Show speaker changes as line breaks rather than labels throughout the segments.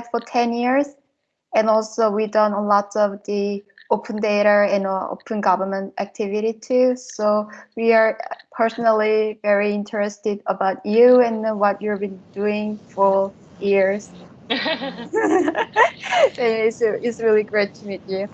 for 10 years. And also we've done a lot of the open data and uh, open government activity too. So we are personally very interested about you and what you've been doing for years. it's, it's really great to meet you.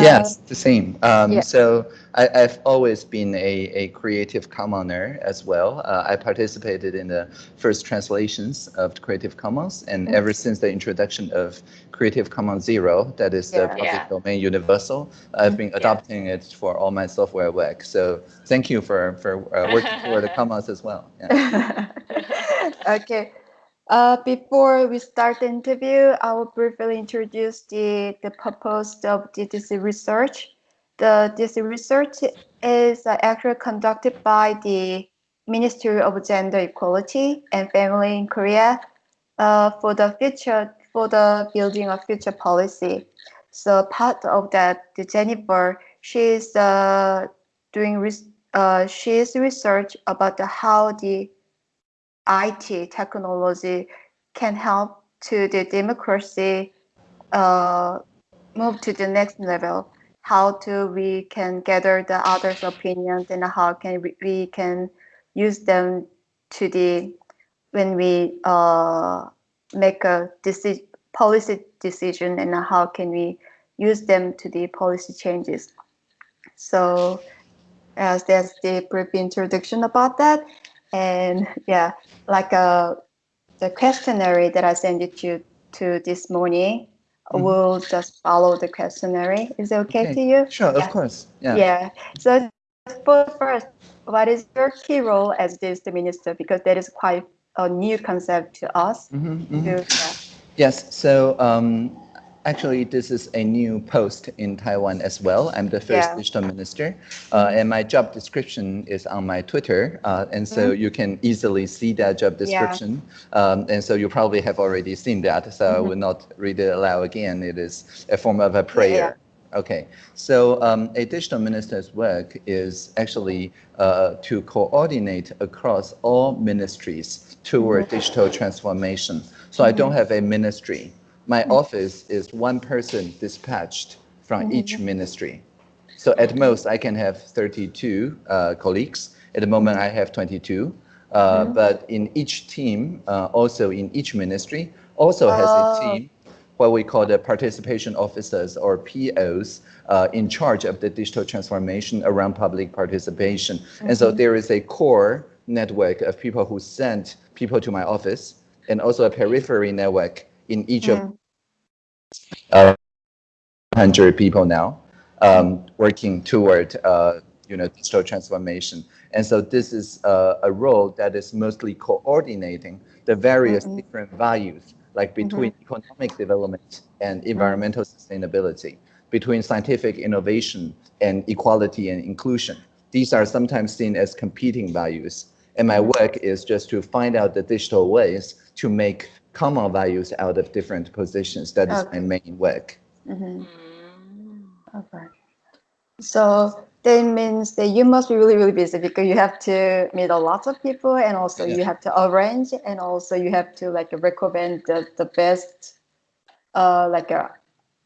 Yes, uh, the same. Um, yeah. So I, have always been a, a creative commoner as well. Uh, I participated in the first translations of Creative Commons, and mm -hmm. ever since the introduction of Creative Commons Zero, that is the public yeah. domain universal, I've been adopting yeah. it for all my software work. So thank you for, for uh, working for the Commons as well.
okay. Uh, before we start the interview, I will briefly introduce the, the purpose of the, this research. The, this research is uh, actually conducted by the Ministry of Gender Equality and Family in Korea uh, for the future, for the building of future policy. So part of that, the Jennifer, she's uh, doing, uh, she's research about the, how the IT technology can help to the democracy uh, move to the next level. How to we can gather the others' opinions and how can we, we can use them to the when we uh, make a deci policy decision and how can we use them to the policy changes. So as that's the brief introduction about that. And yeah, like uh, the questionnaire that I sent it to, to this morning, mm -hmm. we'll just follow the questionnaire. Is it okay, okay. to you?
Sure, yeah. of course. Yeah.
Yeah. So first, what is your key role as digital minister? Because that is quite a new concept to us. Mm -hmm, mm -hmm. To,
yeah. Yes. So um, Actually, this is a new post in Taiwan as well. I'm the first yeah. digital minister, uh, and my job description is on my Twitter, uh, and so mm -hmm. you can easily see that job description. Yeah. Um, and so you probably have already seen that, so mm -hmm. I will not read it aloud again. It is a form of a prayer. Yeah. Okay, so um, a digital minister's work is actually uh, to coordinate across all ministries toward mm -hmm. digital transformation. So I don't mm-hmm. have a ministry my mm-hmm. office is one person dispatched from mm -hmm. each ministry. So at most I can have 32 uh, colleagues. At the moment I have 22. Uh, mm-hmm. But in each team, uh, also in each ministry, also has a oh. team, what we call the participation officers or POs uh, in charge of the digital transformation around public participation. Mm. And so mm-hmm. there is a core network of people who send people to my office and also a periphery network in each mm. of uh, 100 people now um, working toward uh, you know digital transformation. And so this is uh, a role that is mostly coordinating the various mm -hmm. different values, like between mm -hmm. economic development and environmental sustainability, between scientific innovation and equality and inclusion. These are sometimes seen as competing values. And my work is just to find out the digital ways to make common values out of different positions. That is okay. my main work. Mm -hmm.
Okay. So that means that you must be really, really busy because you have to meet a lot of people and also yeah. you have to arrange and also you have to like recommend the, the best, uh, like a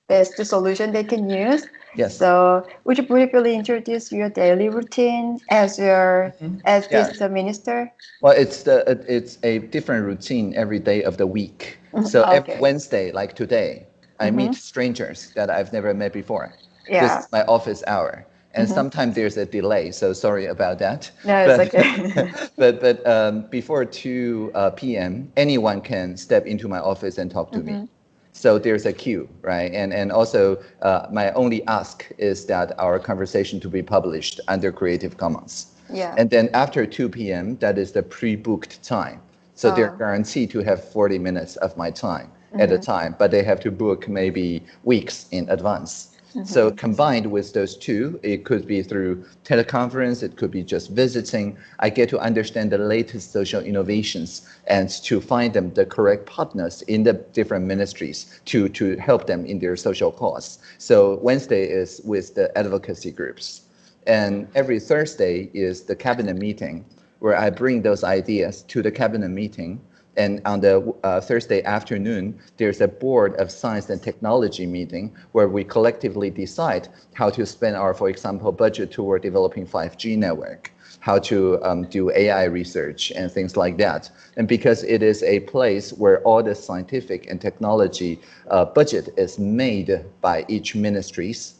best solution they can use.
Yes.
So would you briefly introduce your daily routine as your mm -hmm. as yeah. this minister?
Well, it's the it's a different routine every day of the week. So okay. every Wednesday, like today, I mm -hmm. meet strangers that I've never met before. Yeah. This is my office hour. And mm -hmm. sometimes there's a delay, so sorry about that.
No, it's
but,
okay.
but but um, before 2 uh, p.m., anyone can step into my office and talk to me. So there's a queue, right? And, and also uh, my only ask is that our conversation to be published under Creative Commons.
Yeah.
And then after 2 p.m., that is the pre-booked time. So oh. they're guaranteed to have 40 minutes of my time mm -hmm. at a mm-hmm. time, but they have to book maybe weeks in advance. So mm-hmm. combined with those two, it could be through teleconference, it could be just visiting. I get to understand the latest social innovations and to find them the correct partners in the different ministries to, to help them in their social cause. So Wednesday is with the advocacy groups. And every Thursday is the cabinet meeting where I bring those ideas to the cabinet meeting And on the uh, Thursday afternoon, there's a board of science and technology meeting where we collectively decide how to spend our, for example, budget toward developing 5G network how to um, do AI research and things like that. And because it is a place where all the scientific and technology uh, budget is made by each ministries,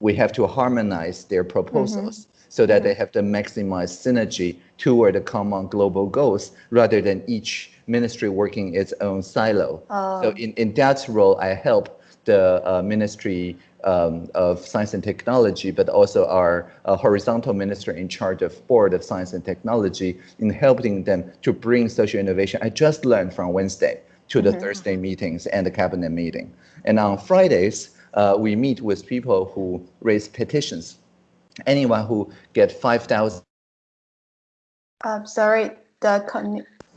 we have to harmonize their proposals. Mm -hmm so that they have to maximize synergy toward the common global goals rather than each ministry working its own silo. Oh. So in, in that role, I help the uh, Ministry um, of Science and Technology, but also our uh, horizontal minister in charge of Board of Science and Technology in helping them to bring social innovation. I just learned from Wednesday to the mm -hmm. Thursday meetings and the cabinet meeting. And on Fridays, uh, we meet with people who raise petitions anyone who get 5,000.
I'm sorry, the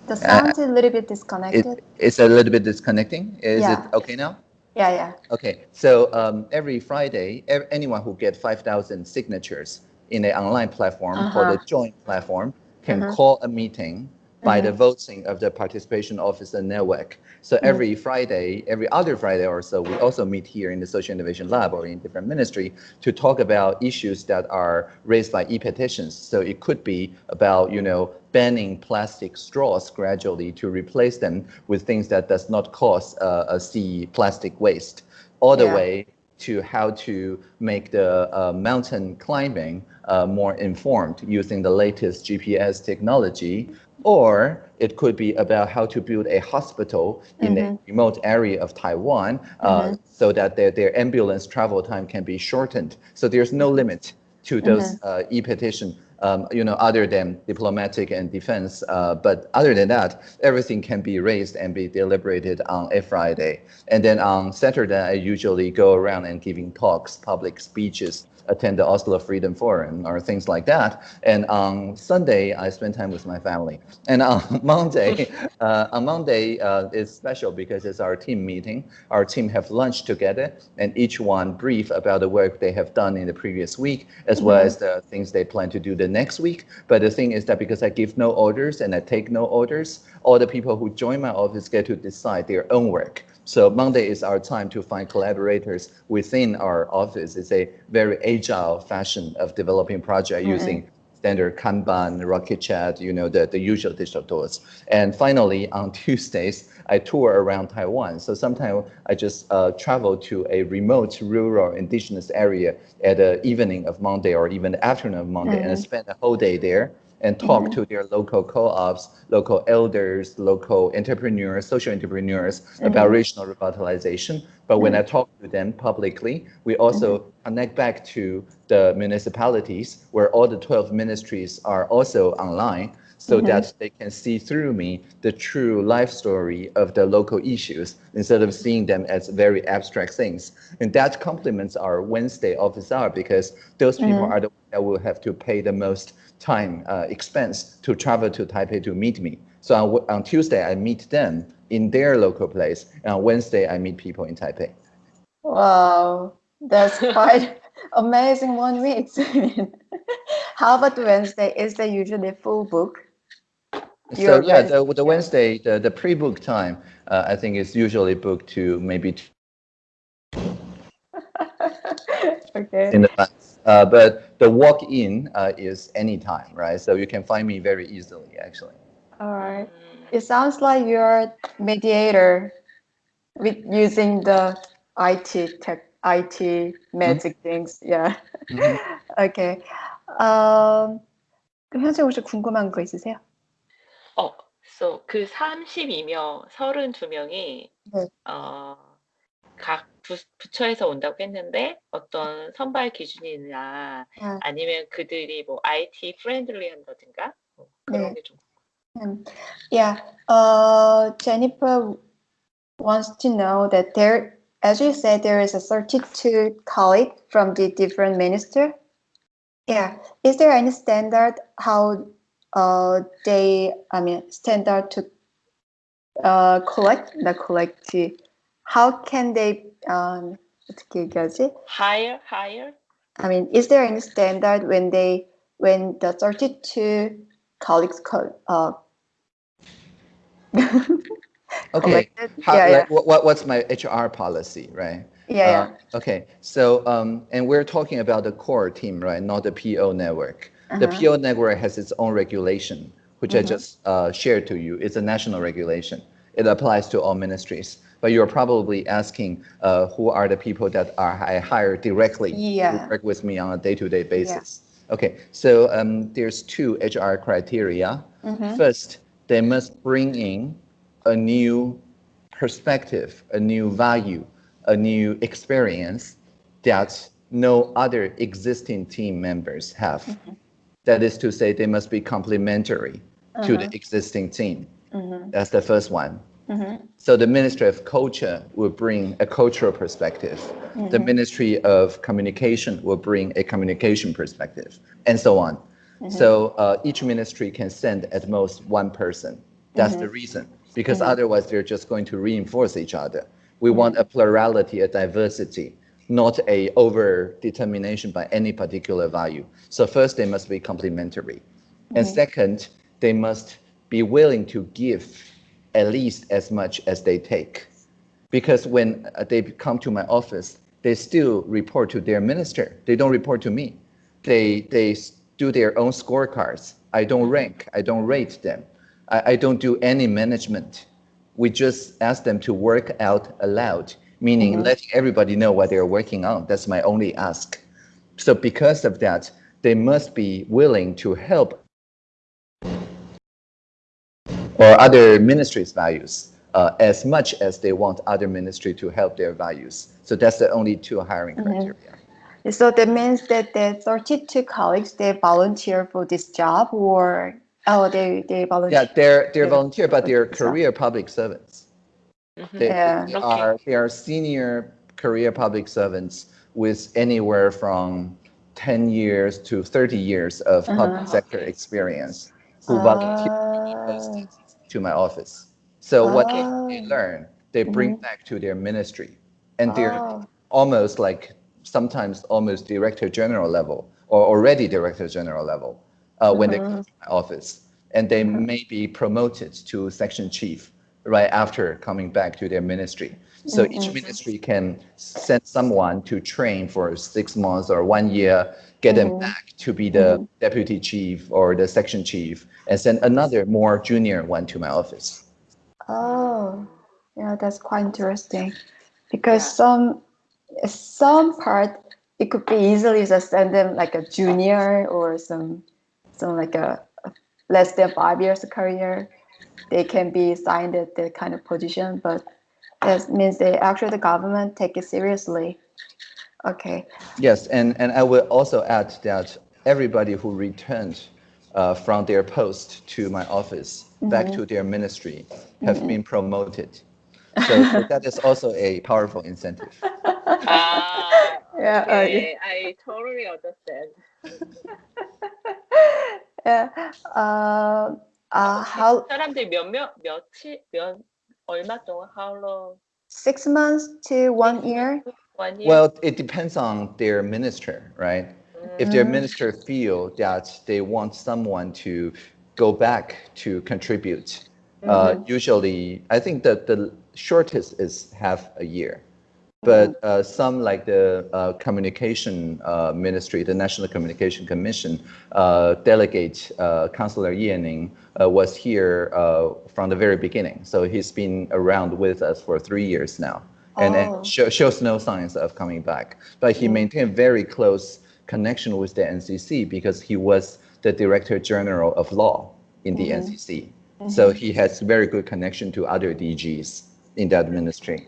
the sound is a little bit disconnected.
It, it's a little bit disconnecting. Is yeah. it okay now?
Yeah, yeah.
Okay, so um, every Friday, every, anyone who get 5,000 signatures in an online platform uh -huh. called a joint platform can uh -huh. call a meeting by the mm-hmm. voting of the participation officer network. So mm-hmm. every Friday, every other Friday or so, we also meet here in the Social Innovation Lab or in different ministry to talk about issues that are raised by e-petitions. So it could be about, you know, banning plastic straws gradually to replace them with things that does not cause uh, a sea plastic waste, all the yeah. way to how to make the uh, mountain climbing uh, more informed using the latest GPS technology or it could be about how to build a hospital in mm-hmm. a remote area of Taiwan uh, mm-hmm. so that their, their ambulance travel time can be shortened. So there's no limit to those mm-hmm. uh, e-petition, um, you know, other than diplomatic and defense. Uh, but other than that, everything can be raised and be deliberated on a Friday. And then on Saturday, I usually go around and giving talks, public speeches attend the Oslo Freedom Forum or things like that. And on Sunday, I spend time with my family. And on Monday, uh, on Monday uh, is special because it's our team meeting. Our team have lunch together and each one brief about the work they have done in the previous week, as well mm-hmm. as the things they plan to do the next week. But the thing is that because I give no orders and I take no orders, all the people who join my office get to decide their own work. So Monday is our time to find collaborators within our office. It's a very agile fashion of developing project mm -hmm. using standard Kanban, Rocket Chat, you know, the, the usual digital tools. And finally, on Tuesdays, I tour around Taiwan. So sometimes I just uh, travel to a remote, rural, indigenous area at the evening of Monday or even the afternoon of Monday, mm -hmm. and I mm-hmm. spend a whole day there and talk mm -hmm. to their local co-ops, local elders, local entrepreneurs, social entrepreneurs mm -hmm. about regional revitalization. But when I mm-hmm. talk to them publicly, we also mm -hmm. connect back to the municipalities where all the 12 ministries are also online so mm -hmm. that they can see through me the true life story of the local issues instead of seeing them as very abstract things. And that complements our Wednesday office hour because those people mm -hmm. are the ones that will have to pay the most time uh, expense to travel to Taipei to meet me. So on, on Tuesday, I meet them in their local place. And on Wednesday, I meet people in Taipei.
Wow, that's quite amazing one week. How about Wednesday? Is there usually full book?
So yeah, the, the Wednesday, the, the pre-book time, uh, I think is usually booked to maybe
okay.
in the uh, but the walk-in uh, is anytime, right? So you can find me very easily, actually.
All right. It sounds like you're mediator with using the IT tech, IT magic mm -hmm. things. Yeah. Mm -hmm. okay. Um, 현재 혹시 궁금한 거 있으세요?
어, so 그 32명, 32명이
네.
어, 각 부, 부처에서 온다고 했는데 어떤 선발 기준이나
아.
아니면 그들이 뭐 IT 프렌들리한다든가 뭐 그런
네.
게 좀.
Um, yeah, uh, Jennifer wants to know that there, as you said, there is a 32 colleague from the different minister. Yeah, is there any standard how uh, they, I mean, standard to uh, collect, the collect, how can they um, 어떻게 얘기하지?
Higher, higher.
I mean, is there any standard when they when the 32 colleagues co uh,
Okay.
collected.
How,
yeah,
like, what, what, what's my HR policy, right?
yeah, yeah,
Uh, okay. So, um, and we're talking about the core team, right? Not the PO network. The
Uh-huh.
PO network has its own regulation, which I
Mhm.
just uh, shared to you. It's a national regulation. It applies to all ministries. But you're probably asking uh, who are the people that are I hire directly
Yeah.
to work with me on a day-to-day basis. Okay. So um, there's two HR criteria.
Mhm.
First, they must bring in a new perspective, a new value, a new experience that no other existing team members have. That is to say, they must be complementary to the
Uh-huh.
existing team.
Mhm.
That's the first one.
Mhm.
So the Ministry of Culture will bring a cultural perspective. The
Mhm.
Ministry of Communication will bring a communication perspective, and so on.
Mhm.
So uh, each ministry can send at most one person. That's the reason, because otherwise they're just going to reinforce each other. We want a plurality, a diversity, not a over determination by any particular value. So first, they must be complementary, and
Mhm.
second, they must be willing to give at least as much as they take. Because when uh, they come to my office, they still report to their minister. They don't report to me. They, they do their own scorecards. I don't rank, I don't rate them. I, I don't do any management. We just ask them to work out aloud, meaning
Mhm.
letting everybody know what they're working on. That's my only ask. So because of that, they must be willing to help or other ministries' values uh, as much as they want other ministry to help their values. So that's the only two hiring
Mhm.
criteria.
So that means that the 32 colleagues they volunteer for this job, or oh, they they volunteer.
Yeah, they're they're volunteer, but they're career public servants.
Mhm.
They,
Yeah.
they
Okay.
are they are senior career public servants with anywhere from 10 years to 30 years of public
Uh-huh.
sector experience who volunteer
Ah,
to my office. So what they
Ah.
learn, they bring
Mhm.
back to their ministry, and they're
oh,
almost like sometimes almost director general level or already director general level uh, when they come
Mhm.
to my office, and they
Mhm.
may be promoted to section chief right after coming back to their ministry. So each
Mhm.
ministry can send someone to train for six months or one year, get them
Mhm.
back to be the
Mhm.
deputy chief or the section chief, and send another more junior one to my office.
oh, yeah, that's quite interesting. Because some some part it could be easily just send them like a junior or some some like a a less than five years career. They can be assigned at that kind of position, but that means they actually the government take it seriously. Okay.
Yes, and, and I will also add that everybody who returned uh, from their post to my office back
Mhm.
to their ministry have
Mhm.
been promoted. So, so that is also a powerful incentive.
Ah,
Yeah, uh,
okay. I totally understand.
yeah. Uh, uh, how
사람들 몇몇 며칠 몇 얼마 동안 how long
six months to one year?
one year?
Well, it depends on their minister, right? If their
Mm.
minister feel that they want someone to go back to contribute, uh, usually I think that the shortest is half a year. But uh, some like the uh, communication uh, ministry, the National Communication Commission, uh, delegate uh, Councillor Yening uh, was here uh, from the very beginning. So he's been around with us for three years now, and,
Oh.
and sho- shows no signs of coming back. But he maintained very close connection with the NCC because he was the Director General of Law in the
Mhm.
NCC. So he has very good connection to other DGs in that ministry.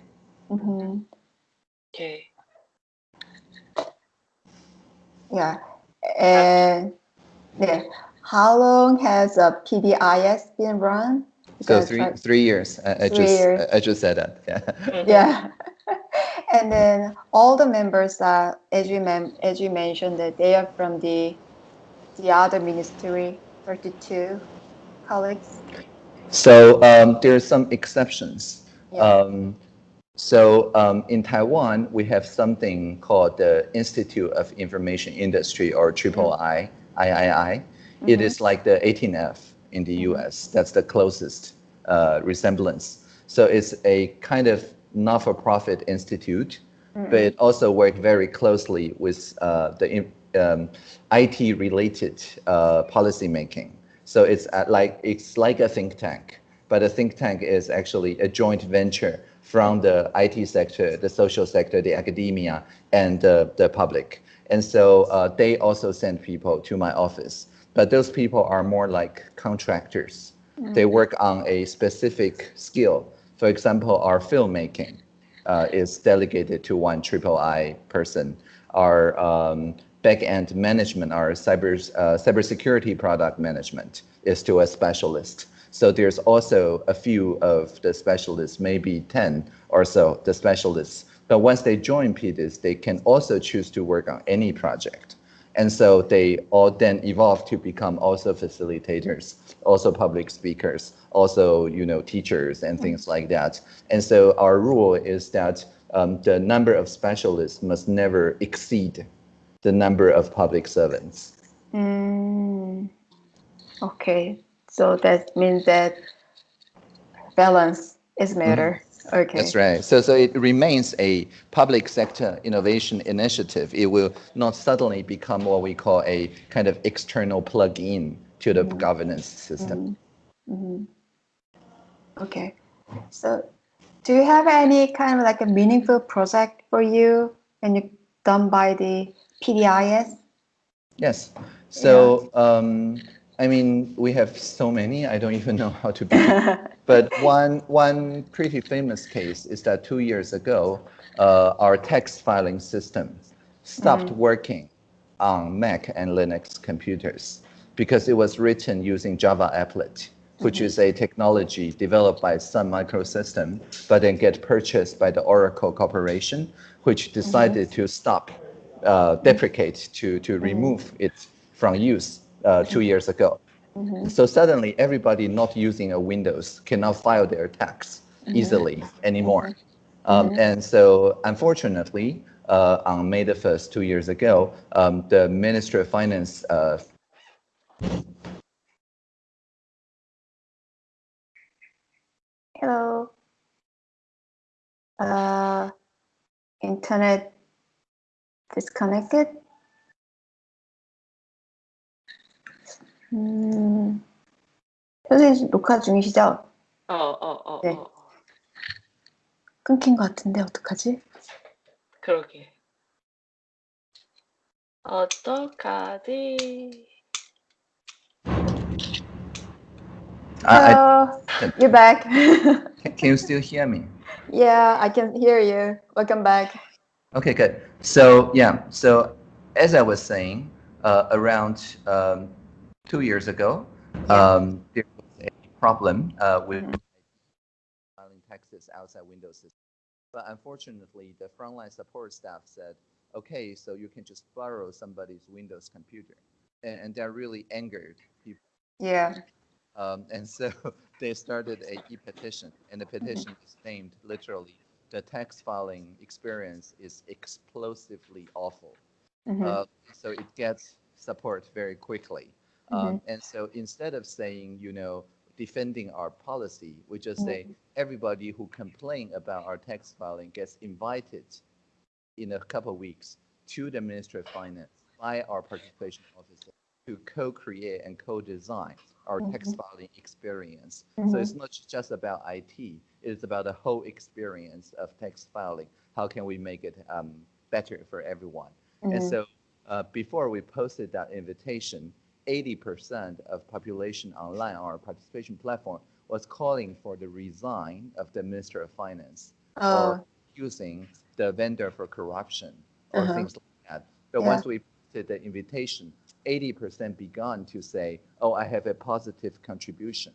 Mhm.
Okay.
Yeah. And yeah, how long has a PDIS been run?
So three
like,
three years. I, I
Three
just
years.
I, I just said that. Yeah.
Mhm.
yeah. and then all the members are, as you mem- as you mentioned, that they are from the the other ministry, 32 colleagues.
So um, there are some exceptions.
Yeah.
Um, so um, in Taiwan, we have something called the Institute of Information Industry or Triple I, III. It
Mhm.
is like the 18F in the US. That's the closest uh, resemblance. So it's a kind of not-for-profit institute, but it also worked very closely with uh, the um, IT-related uh, policy making. So it's uh, like it's like a think tank, but a think tank is actually a joint venture from the IT sector, the social sector, the academia, and the public. And so uh, they also send people to my office, but those people are more like contractors. Mm. They work on a specific skill. For example, our filmmaking uh, is delegated to one triple I person. Our um, back-end management, our cyber uh, cybersecurity product management is to a specialist. So there's also a few of the specialists, maybe 10 or so, the specialists. But once they join PDIS, they can also choose to work on any project. And so they all then evolve to become also facilitators, also public speakers, also you know teachers and things like that. And so our rule is that um, the number of specialists must never exceed the number of public servants.
Mm, okay, so that means that balance is matter. Mm. Okay.
That's right. So, so it remains a public sector innovation initiative. It will not suddenly become what we call a kind of external plug-in to the mm -hmm. governance system. Mm -hmm. Mm -hmm.
Okay. So, do you have any kind of like a meaningful project for you and you done by the PDIS?
Yes. So, yeah. um, I mean, we have so many, I don't even know how to begin. but one, one pretty famous case is that two years ago, uh, our text filing system stopped mm. working on Mac and Linux computers because it was written using Java applet, which mm -hmm. is a technology developed by Sun Microsystem, but then get purchased by the Oracle Corporation, which decided mm -hmm. to stop, uh, deprecate, to, to mm-hmm. remove it from use uh, two years ago. Mm -hmm. So suddenly everybody not using a Windows cannot file their tax mm-hmm. easily anymore. Mm-hmm. Um, mm-hmm. and so unfortunately, uh, on May the 1st, two years ago, um, the Ministry of Finance uh,
Hello. Uh, internet disconnected. 음, 선생님 녹화 중이시죠?
어, 어, 어,
네.
어.
끊긴 것 같은데 어떡하지?
그러게. 어떡하지?
I,
Hello, you're back.
can, can you still hear me?
yeah, I can hear you. Welcome back.
Okay, good. So yeah, so as I was saying, uh, around um, two years ago, um, there was a problem uh, with mm-hmm. filing taxes outside Windows system. But unfortunately, the frontline support staff said, okay, so you can just borrow somebody's Windows computer. And, and that really angered people.
Yeah.
Um, and so they started a e-petition, and the petition mm -hmm. is named literally, the tax filing experience is explosively awful. Mm -hmm. uh, so it gets support very quickly. Um, mm -hmm. And so instead of saying, you know, defending our policy, we just mm -hmm. say everybody who complain about our tax filing gets invited in a couple of weeks to the Ministry of Finance by our participation officer to co-create and co-design our mm -hmm. tax filing experience. So mm-hmm. it's not just about IT, it's about the whole experience of tax filing. How can we make it um, better for everyone? And mm-hmm. so uh, before we posted that invitation, 80% of population online on our participation platform was calling for the resign of the Minister of Finance oh. or using the vendor for corruption or uh -huh. things like that. But yeah. once we did the invitation, 80% began to say, oh, I have a positive contribution.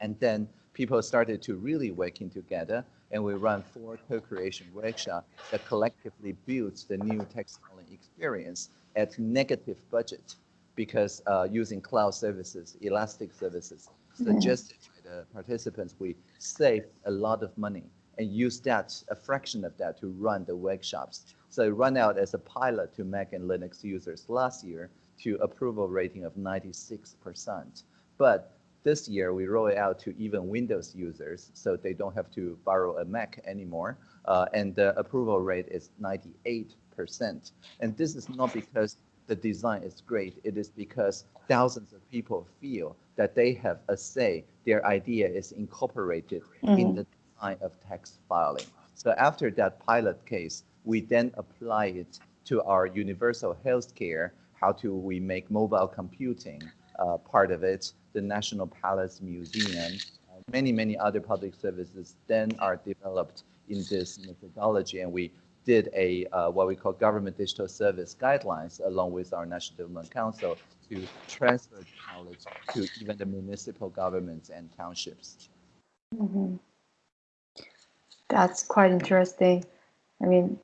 And then people started to really working together and we run four co-creation workshops that collectively builds the new text experience at negative budget because uh, using cloud services, elastic services, suggested by the participants, we save a lot of money and use that, a fraction of that to run the workshops. So it run out as a pilot to Mac and Linux users last year to approval rating of 96%. But this year we roll it out to even Windows users, so they don't have to borrow a Mac anymore. Uh, and the approval rate is 98%. And this is not because the design is great. It is because thousands of people feel that they have a say. Their idea is incorporated mm. in the design of text filing. So after that pilot case, we then apply it to our universal healthcare. How do we make mobile computing uh, part of it? The National Palace Museum, uh, many, many other public services then are developed in this methodology. And we did a uh, what we call government digital service guidelines along with our National Development Council to transfer knowledge to even the municipal governments and townships.
Mm -hmm. That's quite interesting. I mean,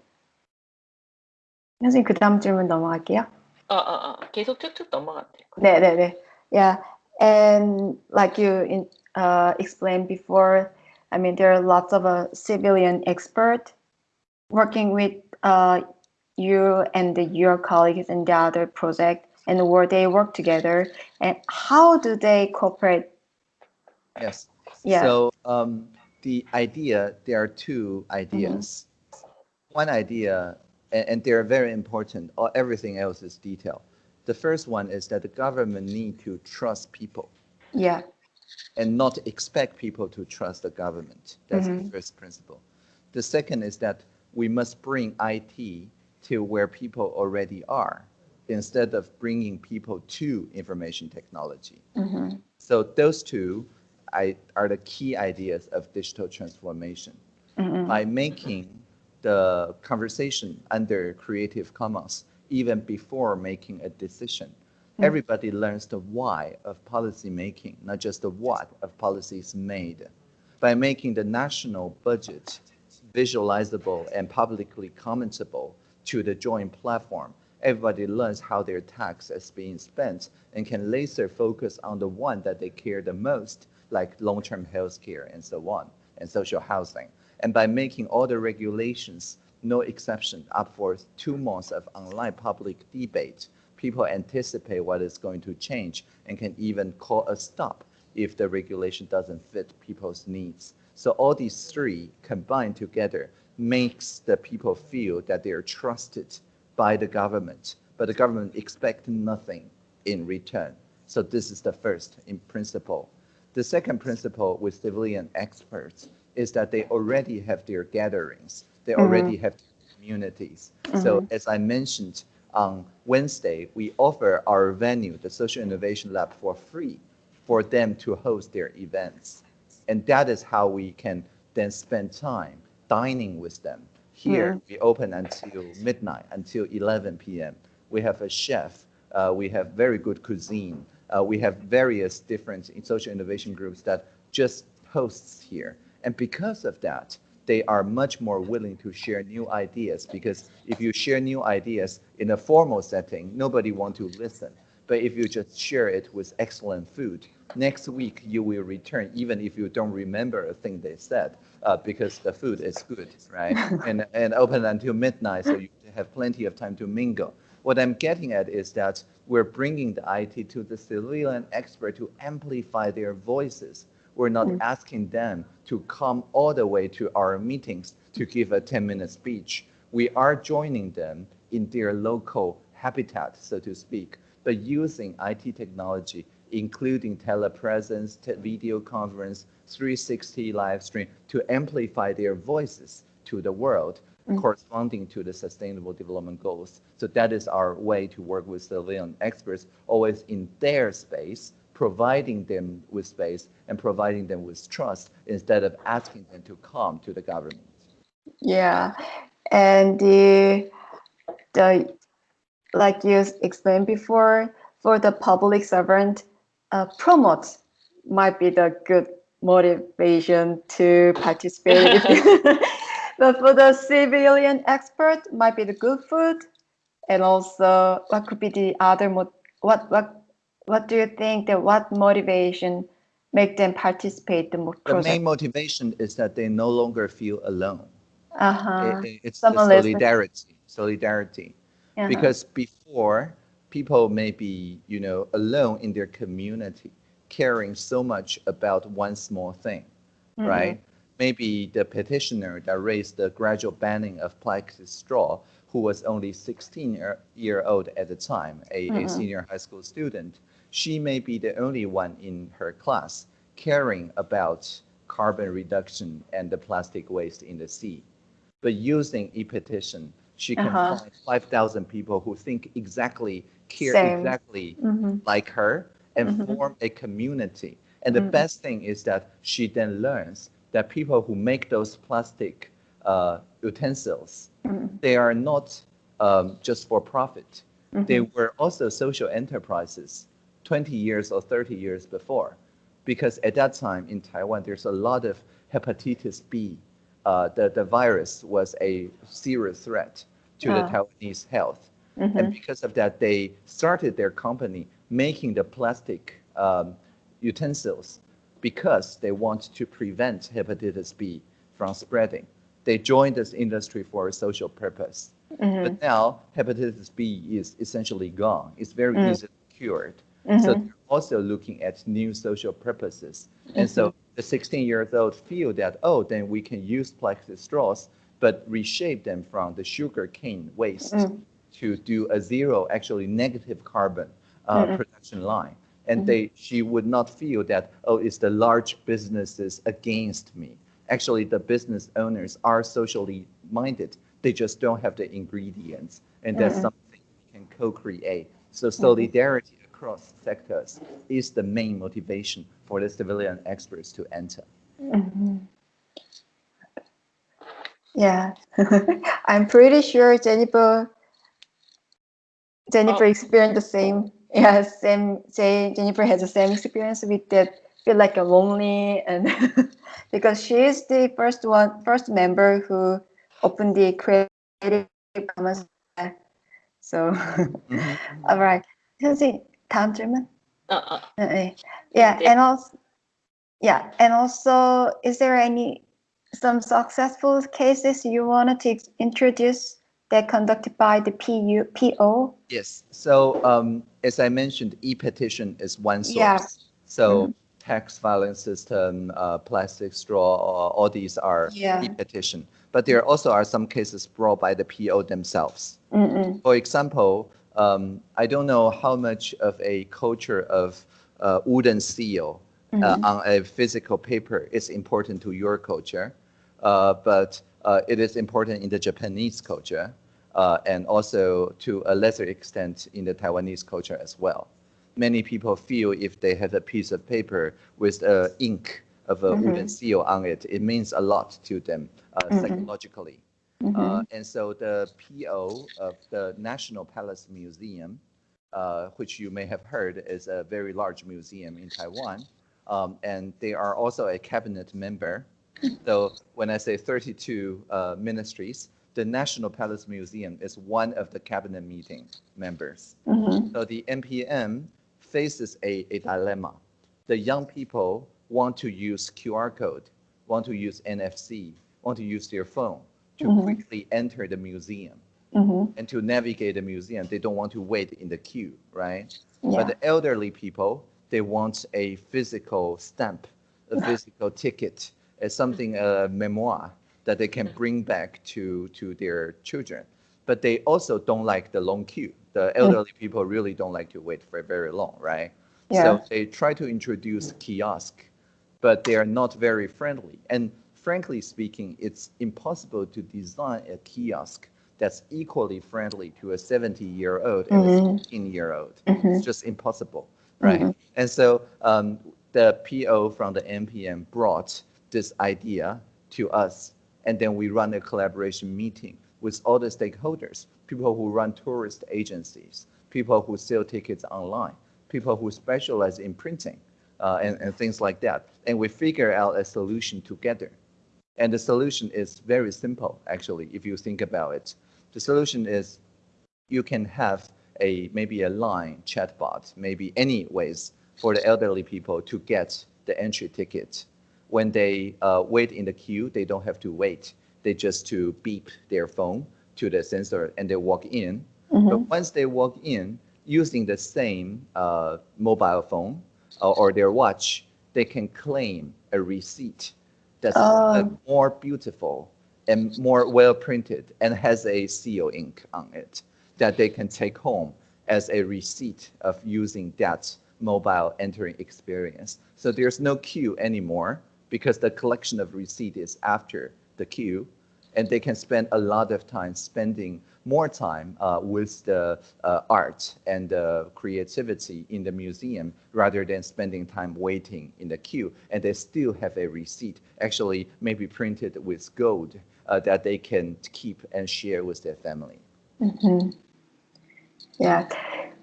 선생님 그 다음 질문 넘어갈게요.
어, 어, 어. 계속 쭉쭉 넘어가면 될
네, 네, 네. Yeah, and like you in, uh, explained before, I mean, there are lots of uh, civilian experts working with uh, you and the, your colleagues in the other project and where they work together. And how do they cooperate?
Yes. Yeah. So um, the idea, there are two ideas. Mm -hmm. One idea, and, and they're very important, or everything else is detail. The first one is that the government need to trust people.
Yeah.
And not expect people to trust the government. That's mm -hmm. the mm-hmm. first principle. The second is that we must bring IT to where people already are instead of bringing people to information technology. Mm -hmm. So those two I, are the key ideas of digital transformation. Mm-hmm. By making the conversation under Creative Commons, even before making a decision, mm-hmm. everybody learns the why of policy making, not just the what of policies made. By making the national budget visualizable and publicly commentable to the joint platform, everybody learns how their tax is being spent and can laser focus on the one that they care the most like long-term health care and so on, and social housing. And by making all the regulations, no exception, up for two months of online public debate, people anticipate what is going to change and can even call a stop if the regulation doesn't fit people's needs. So all these three combined together makes the people feel that they are trusted by the government, but the government expect nothing in return. So this is the first in principle. The second principle with civilian experts is that they already have their gatherings. They mm -hmm. already have communities. Mm -hmm. So as I mentioned on Wednesday, we offer our venue, the Social Innovation Lab, for free for them to host their events. And that is how we can then spend time dining with them. Here, mm -hmm. we open until midnight, until 11 p.m. We have a chef. Uh, we have very good cuisine uh, we have various different social innovation groups that just hosts here. And because of that, they are much more willing to share new ideas because if you share new ideas in a formal setting, nobody want to listen. But if you just share it with excellent food, next week you will return even if you don't remember a thing they said uh, because the food is good, right? and, and open until midnight so you have plenty of time to mingle. What I'm getting at is that we're bringing the IT to the civilian expert to amplify their voices. We're not mm. asking them to come all the way to our meetings to give a 10 minute speech. We are joining them in their local habitat, so to speak, but using IT technology, including telepresence, te video conference, 360 live stream to amplify their voices to the world mm. corresponding to the sustainable development goals. So that is our way to work with civilian experts, always in their space, providing them with space and providing them with trust instead of asking them to come to the government.
Yeah, and the, the like you explained before, for the public servant, uh, promote might be the good motivation to participate. but for the civilian expert, might be the good food, and also what could be the other what what what do you think that what motivation make them participate the
project? The main motivation is that they no longer feel alone.
Uh-huh.
It, it's the solidarity, solidarity. Uh -huh. Because before, people may be, you know, alone in their community, caring so much about one small thing, right? Maybe the petitioner that raised the gradual banning of plastic straw, who was only 16 year, year old at the time, a, a senior high school student, she may be the only one in her class caring about carbon reduction and the plastic waste in the sea. But using e-petition, she can
Uh-huh.
find 5,000 people who think exactly, care
Same.
exactly
Mhm.
like her and
Mhm.
form a community. And the
Mhm.
best thing is that she then learns that people who make those plastic uh, utensils,
Mhm.
they are not um, just for profit. They
Mhm.
were also social enterprises 20 years or 30 years before. Because at that time in Taiwan, there's a lot of hepatitis B. Uh, the, the virus was a serious threat to the
Ah.
Taiwanese health.
Mhm.
And because of that, they started their company making the plastic um, utensils because they want to prevent hepatitis B from spreading. They joined this industry for a social purpose.
Mhm.
But now hepatitis B is essentially gone. It's very
Mm.
easily cured. So
Mhm.
they're also looking at new social purposes. And so the 16 years old feel that, oh, then we can use plastic straws, but reshape them from the sugar cane waste
Mm.
To do a zero, actually negative carbon uh,
Mhm.
production line. And
Mhm.
they, she would not feel that, oh, it's the large businesses against me. Actually, the business owners are socially minded. They just don't have the ingredients. And that's
Mhm.
something we can co-create. So solidarity across sectors is the main motivation for the civilian experts to enter.
Mhm. Yeah, I'm pretty sure Jennifer Jennifer
Oh.
experienced the same. Yeah, same. Say Jennifer has the same experience with that. Feel like a lonely and because she is the first one, first member who opened the Creative Commons. So,
Mhm.
all right. 선생님 다음 질문.
어, 어.
네. Yeah,
네.
and also, yeah, and also, is there any some successful cases you wanted to ex- introduce that conducted by the PU PO?
Yes. So um, as I mentioned, e-petition is one source.
Yeah.
So
Mhm.
tax filing system, uh, plastic straw, uh, all these are
Yeah.
e-petition. But there also are some cases brought by the PO themselves.
Mm-mm.
For example, um, I don't know how much of a culture of uh, wooden seal uh,
Mhm.
on a physical paper is important to your culture, uh, but it is important in the Japanese culture uh, and also to a lesser extent in the Taiwanese culture as well. Many people feel if they have a piece of paper with uh, ink of a wooden seal on it, it means a lot to them uh,
Mhm.
psychologically. Uh, and so the PO of the National Palace Museum, uh, which you may have heard is a very large museum in Taiwan, um, and they are also a cabinet member. So when I say 32 uh, ministries, the National Palace Museum is one of the cabinet meeting members.
Mhm.
So the NPM faces a, a dilemma. The young people want to use QR code, want to use NFC, want to use their phone to
Mhm.
quickly enter the museum.
Mhm.
And to navigate the museum, they don't want to wait in the queue, right?
Yeah.
But the elderly people, they want a physical stamp, a physical ticket, as something, a memoir that they can bring back to, to their children. But they also don't like the long queue. The elderly people really don't like to wait for very long, right?
Yeah.
So they try to introduce kiosk, but they are not very friendly. And frankly speaking, it's impossible to design a kiosk that's equally friendly to a 70 year old and
Mhm.
a 16 year old.
Mhm.
It's just impossible, right? And so um, the PO from the NPM brought this idea to us, and then we run a collaboration meeting with all the stakeholders, people who run tourist agencies, people who sell tickets online, people who specialize in printing, uh, and, and things like that. And we figure out a solution together. And the solution is very simple, actually, if you think about it. The solution is you can have a maybe a line chatbot, maybe any ways for the elderly people to get the entry ticket. When they uh, wait in the queue, they don't have to wait. They just to beep their phone to the sensor and they walk in. But once they walk in, using the same uh, mobile phone, or, or their watch, they can claim a receipt that's
Oh.
uh, more beautiful and more well printed and has a seal ink on it that they can take home as a receipt of using that mobile entering experience. So there's no queue anymore because the collection of receipt is after the queue and they can spend a lot of time spending more time uh, with the uh, art and the creativity in the museum rather than spending time waiting in the queue. And they still have a receipt, actually maybe printed with gold, uh, that they can keep and share with their family.
Mhm. Yeah.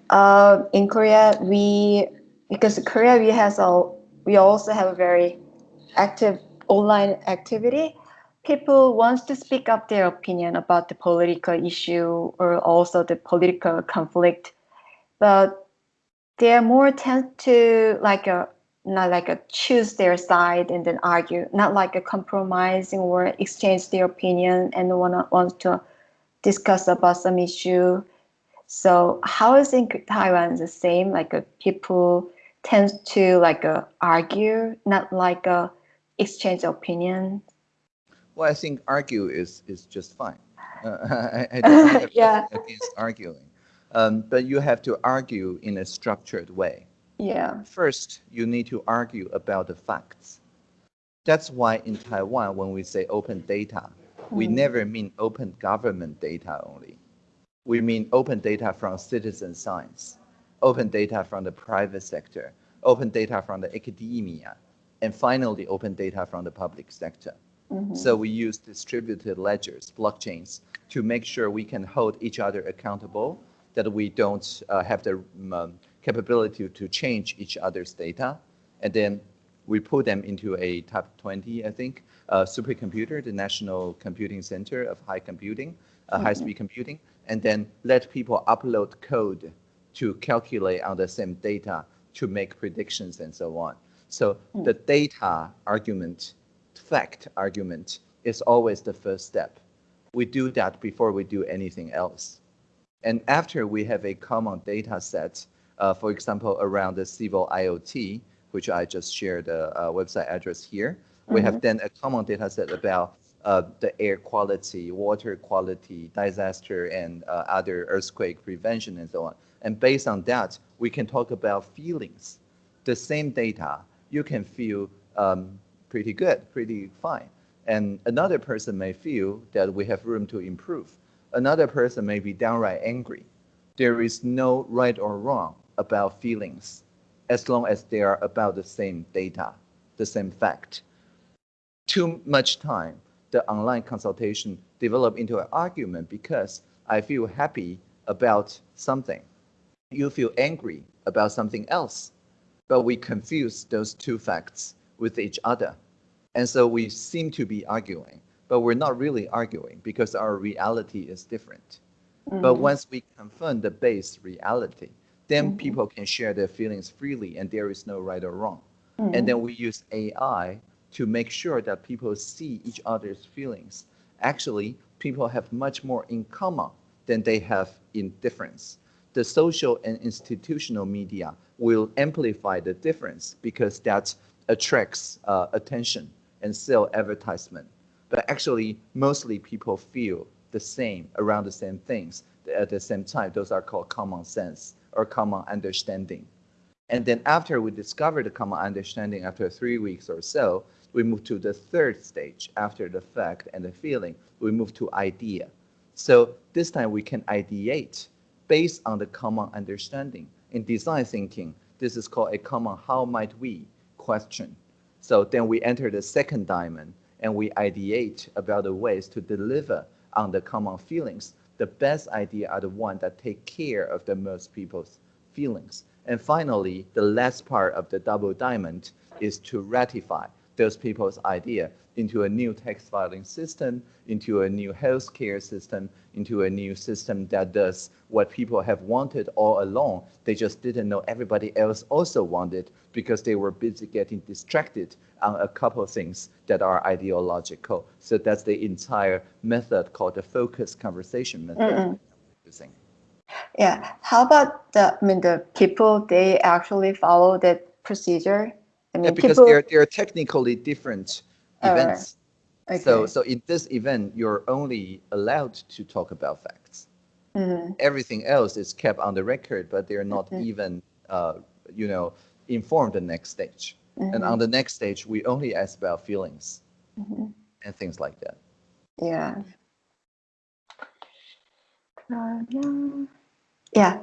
Uh, in Korea, we because Korea we has a we also have a very active online activity. People wants to speak up their opinion about the political issue or also the political conflict, but they are more tend to like a not like a choose their side and then argue, not like a compromising or exchange their opinion and wanna wants to discuss about some issue. So how is in Taiwan the same? Like uh, people tend to like uh, argue, not like a exchange opinion.
Well, I think argue is, is just fine. Uh, I, I
Yeah.
against arguing. Um, but you have to argue in a structured way.
Yeah.
First, you need to argue about the facts. That's why in Taiwan, when we say open data, we
Mm.
never mean open government data only. We mean open data from citizen science, open data from the private sector, open data from the academia, and finally, open data from the public sector.
Mhm.
So we use distributed ledgers, blockchains, to make sure we can hold each other accountable, that we don't uh, have the um, capability to change each other's data. And then we put them into a top 20, I think, uh, supercomputer, the National Computing Center of High Computing, uh, high-speed computing, and then let people upload code to calculate on the same data to make predictions and so on. So the data argument, fact argument is always the first step. We do that before we do anything else. And after we have a common data set, uh, for example, around the civil IoT, which I just shared the uh, website address here, we have then a common data set about uh, the air quality, water quality, disaster, and uh, other earthquake prevention and so on. And based on that, we can talk about feelings. The same data, you can feel um, pretty good, pretty fine. And another person may feel that we have room to improve. Another person may be downright angry. There is no right or wrong about feelings as long as they are about the same data, the same fact. Too much time, the online consultation develop into an argument because I feel happy about something. You feel angry about something else, but we confuse those two facts with each other. And so we seem to be arguing, but we're not really arguing because our reality is different. But mm-hmm. once we confirm the base reality, then mm-hmm. people can share their feelings freely and there is no right or wrong. And then mm-hmm. we use AI to make sure that people see each other's feelings. Actually, people have much more in common than they have in difference. The social and institutional media will amplify the difference because that attracts uh, attention and sell advertisement. But actually, mostly people feel the same around the same things at the same time. Those are called common sense or common understanding. And then after we discover the common understanding after three weeks or so, we move to the third stage after the fact and the feeling. We move to idea. So this time we can ideate based on the common understanding. In design thinking, this is called a common how might we question. So then we enter the second diamond and we ideate about the ways to deliver on the common feelings. The best idea are the one that take care of the most people's feelings. And finally, the last part of the double diamond is to ratify those people's idea into a new tax filing system, into a new healthcare system, into a new system that does what people have wanted all along. They just didn't know everybody else also wanted because they were busy getting distracted on a couple of things that are ideological. So that's the entire method called the focus conversation method.
Mm-hmm.
Using.
Yeah. How about the I mean the people they actually follow that procedure? I mean, yeah,
because
people...
they're they're technically different
events. Right.
Okay. So so in this event, you're only allowed to talk about facts.
Mm -hmm.
Everything else is kept on the record, but they're not
mm -hmm.
even uh, you know informed the next stage. Mm
-hmm.
And on mm-hmm. the next stage, we only ask about feelings
mm-hmm.
and things like that.
Yeah. Uh, yeah,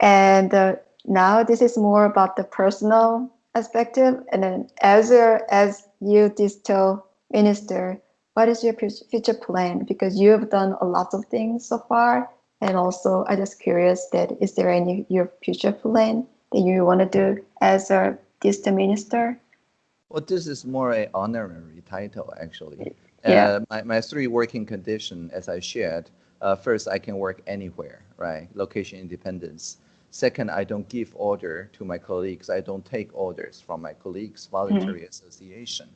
and uh, now this is more about the personal perspective, and then as a, as you digital minister, what is your future plan? Because you have done a lot of things so far, and also I'm just curious that is there any your future plan that you want to do as a digital minister?
Well, this is more a honorary title, actually.
Yeah.
Uh, my, my three working condition, as I shared, uh, first, I can work anywhere, right? Location independence. Second, I don't give order to my colleagues. I don't take orders from my colleagues, voluntary mm-hmm. association.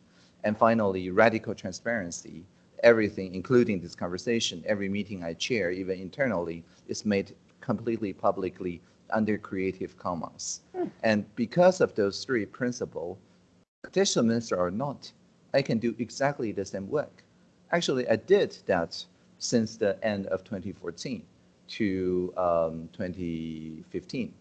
And finally, radical transparency. Everything, including this conversation, every meeting I chair, even internally, is made completely publicly under Creative Commons. Hmm. And because of those three principles, digital minister or not, I can do exactly the same work. Actually, I did that since the end of 2014 to um, 2015,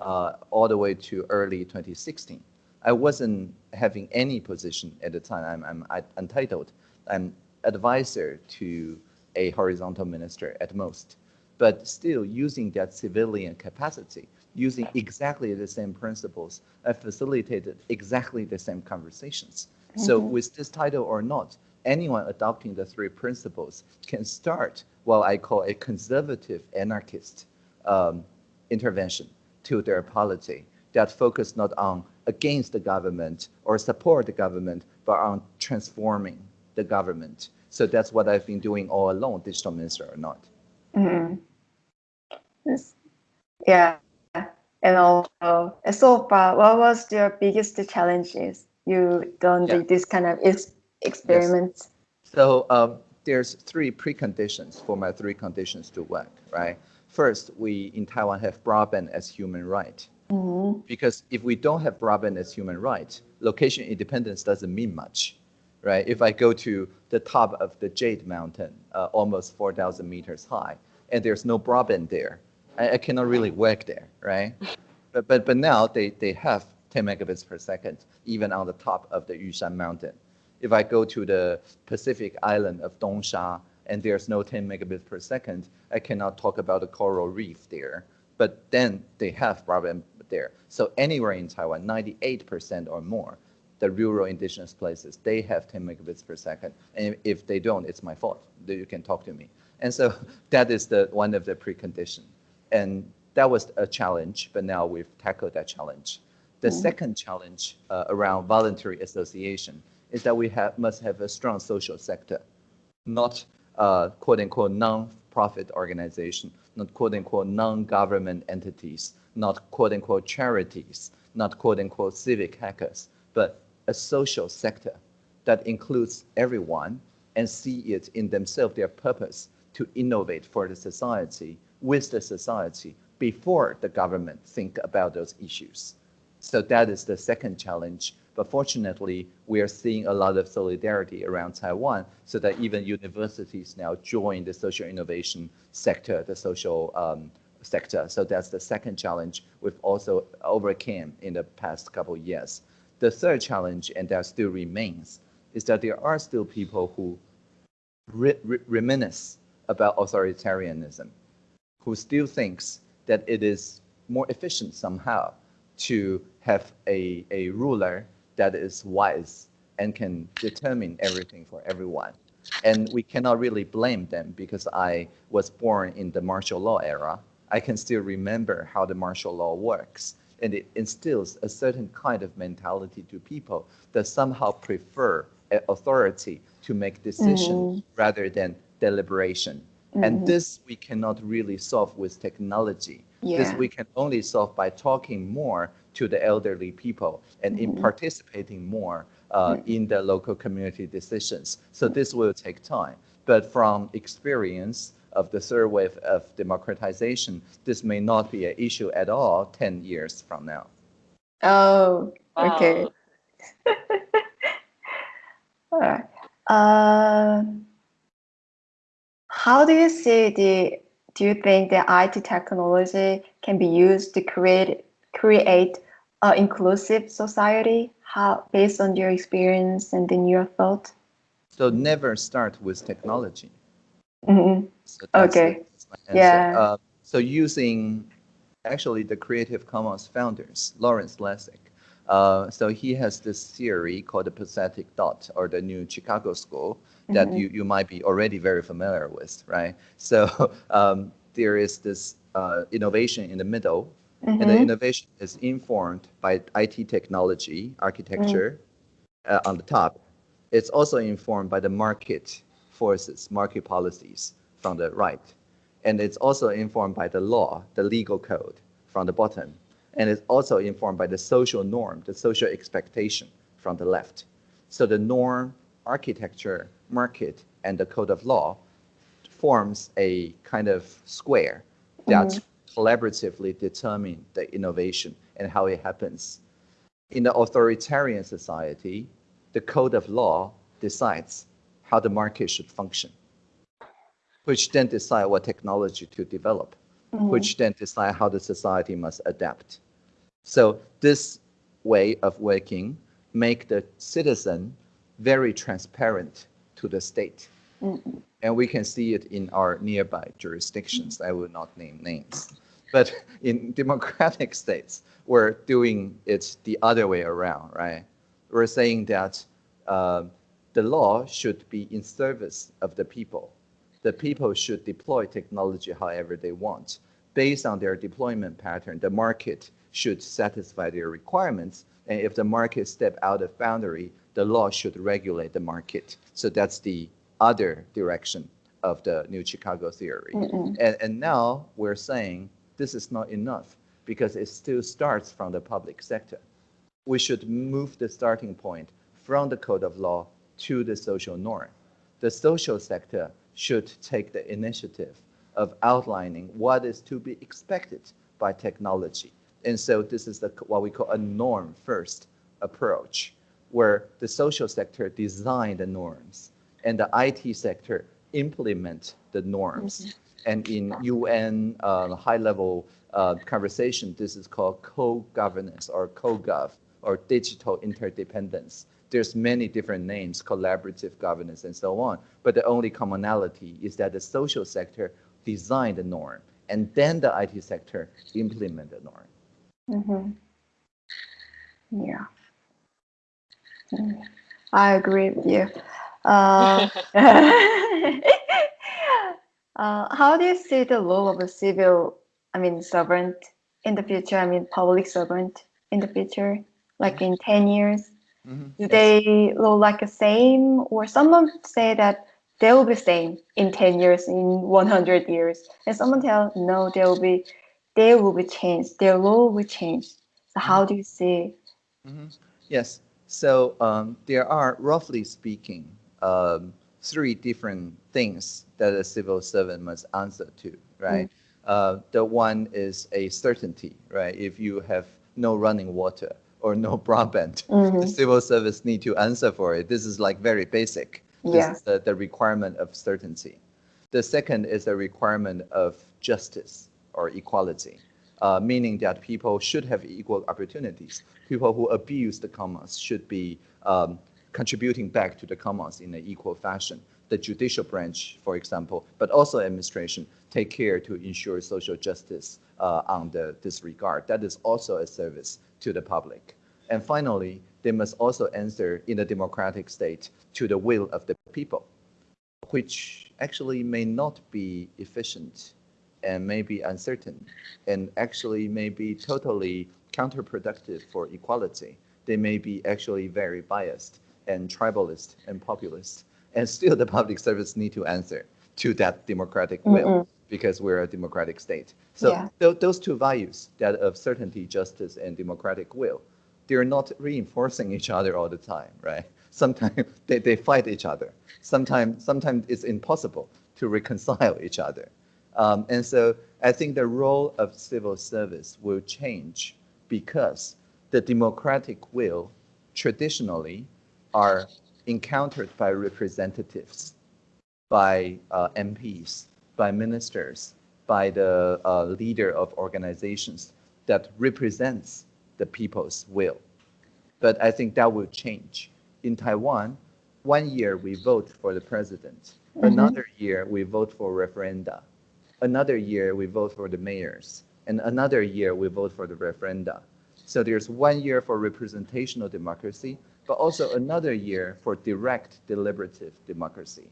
uh, all the way to early 2016. I wasn't having any position at the time. I'm, I'm untitled. I'm advisor to a horizontal minister at most, but still using that civilian capacity, using exactly the same principles, I facilitated exactly the same conversations. So
Mhm.
with this title or not, anyone adopting the three principles can start what I call a conservative anarchist um, intervention to their polity that focus not on against the government or support the government, but on transforming the government. So that's what I've been doing all along, digital minister or not.
Mhm. Yes. Yeah. And also, so far, what was your biggest challenges you done
Yeah.
this kind of ex- experiments?
So um, there's three preconditions for my three conditions to work, right? First, we in Taiwan have broadband as human right.
Mhm.
Because if we don't have broadband as human right, location independence doesn't mean much, right? If I go to the top of the Jade Mountain, uh, almost 4,000 meters high, and there's no broadband there, I, I cannot really work there, right? But, but, but now they, they have 10 megabits per second, even on the top of the Yushan Mountain. If I go to the Pacific island of Dongsha and there's no 10 megabits per second, I cannot talk about the coral reef there. But then they have broadband there. So anywhere in Taiwan, 98% or more, the rural indigenous places, they have 10 megabits per second. And if they don't, it's my fault. You can talk to me. And so that is the one of the precondition. And that was a challenge, but now we've tackled that challenge. The second challenge uh, around voluntary association is that we have, must have a strong social sector, not uh, quote unquote non-profit organization, not quote unquote non-government entities, not quote unquote charities, not quote unquote civic hackers, but a social sector that includes everyone and see it in themselves their purpose to innovate for the society with the society before the government think about those issues. So that is the second challenge. But fortunately, we are seeing a lot of solidarity around Taiwan so that even universities now join the social innovation sector, the social um, sector. So that's the second challenge we've also overcame in the past couple years. The third challenge, and that still remains, is that there are still people who re- re- reminisce about authoritarianism, who still thinks that it is more efficient somehow to have a, a ruler that is wise and can determine everything for everyone. And we cannot really blame them because I was born in the martial law era. I can still remember how the martial law works. And it instills a certain kind of mentality to people that somehow prefer uh, authority to make decisions mm-hmm. rather than deliberation. And mm-hmm. this we cannot really solve with technology. This we can only solve by talking more to the elderly people and in participating more uh, in the local community decisions. So this will take time. But from experience of the third wave of democratization, this may not be an issue at all 10 years from now.
Oh, Okay. All right. Uh, how do you see the, do you think the IT technology can be used to create, create an inclusive society? How, based on your experience and in your thought?
So never start with technology.
Mhm.
So that's
Okay. Yeah.
Uh, so using actually the Creative Commons founders, Lawrence Lessig. Uh, so he has this theory called the pathetic dot or the new Chicago school that
Mhm.
you, you might be already very familiar with, right? So um, there is this uh, innovation in the middle and the
Mhm.
innovation is informed by IT technology, architecture uh, on the top. It's also informed by the market forces, market policies from the right. And it's also informed by the law, the legal code from the bottom. And it's also informed by the social norm, the social expectation from the left. So the norm, architecture, market, and the code of law forms a kind of square that collaboratively determine the innovation and how it happens. In the authoritarian society, the code of law decides how the market should function, which then decide what technology to develop, mm-hmm. which then decide how the society must adapt. So this way of working make the citizen very transparent to the state. And we can see it in our nearby jurisdictions. I will not name names. But in democratic states, we're doing it the other way around, right? We're saying that uh, the law should be in service of the people. The people should deploy technology however they want. Based on their deployment pattern, the market should satisfy their requirements. And if the market step out of boundary, the law should regulate the market. So that's the other direction of the New Chicago theory. And, and now we're saying this is not enough because it still starts from the public sector. We should move the starting point from the code of law to the social norm. The social sector should take the initiative of outlining what is to be expected by technology. And so this is the, what we call a norm first approach, where the social sector design the norms and the IT sector implement the norms. And in UN uh, high-level uh, conversation, this is called co-governance or co-gov or digital interdependence. There's many different names, collaborative governance and so on. But the only commonality is that the social sector design the norm and then the IT sector implement the norm.
Mhm. Yeah. Mm. I agree with you. Uh, uh, how do you see the role of a civil, I mean, servant in the future? I mean, public servant in the future, like in 10 years? Do
Yes.
they look like the same? Or someone say that they will be the same in 10 years, in 100 years. And someone tell, no, they will be, they will be changed. Their role will change. So how do you see?
Mhm. Yes. So um, there are, roughly speaking, um, three different things that a civil servant must answer to, right? Uh, the one is a certainty, right? If you have no running water or no broadband, the
Mhm.
civil service need to answer for it. This is like very basic. This
Yeah.
is the, the requirement of certainty. The second is a requirement of justice or equality, uh, meaning that people should have equal opportunities. People who abuse the commons should be um, contributing back to the commons in an equal fashion. The judicial branch, for example, but also administration, take care to ensure social justice uh, on the, this regard. That is also a service to the public. And finally, they must also answer in a democratic state to the will of the people which actually may not be efficient and may be uncertain and actually may be totally counterproductive for equality. They may be actually very biased and tribalist and populist. And still the public service need to answer to that democratic will
Mm-mm.
because we're a democratic state. So
Yeah.
tho- those two values, that of certainty, justice, and democratic will, they're not reinforcing each other all the time, right? Sometimes they, they fight each other. Sometimes sometimes it's impossible to reconcile each other. Um, and so I think the role of civil service will change because the democratic will traditionally are encountered by representatives, by uh, MPs, by ministers, by the uh, leader of organizations that represents the people's will. But I think that will change. In Taiwan, one year we vote for the president.
Mhm.
Another year we vote for referenda. Another year we vote for the mayors. And another year we vote for the referenda. So there's one year for representational democracy, but also another year for direct deliberative democracy.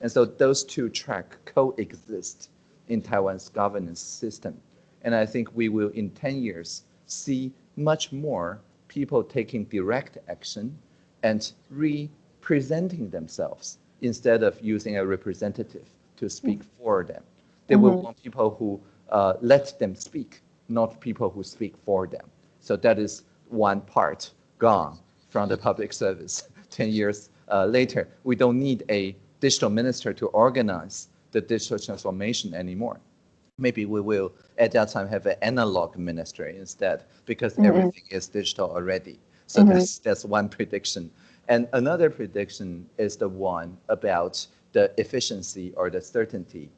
And so those two tracks coexist in Taiwan's governance system. And I think we will, in 10 years, see much more people taking direct action and representing themselves instead of using a representative to speak for them. They will
Mhm.
want people who uh, let them speak, not people who speak for them. So that is one part gone from the public service. 10 years uh, later, we don't need a digital minister to organize the digital transformation anymore. Maybe we will at that time have an analog ministry instead because
Mhm.
everything is digital already. So
Mhm.
that's, that's one prediction. And another prediction is the one about the efficiency or the certainty.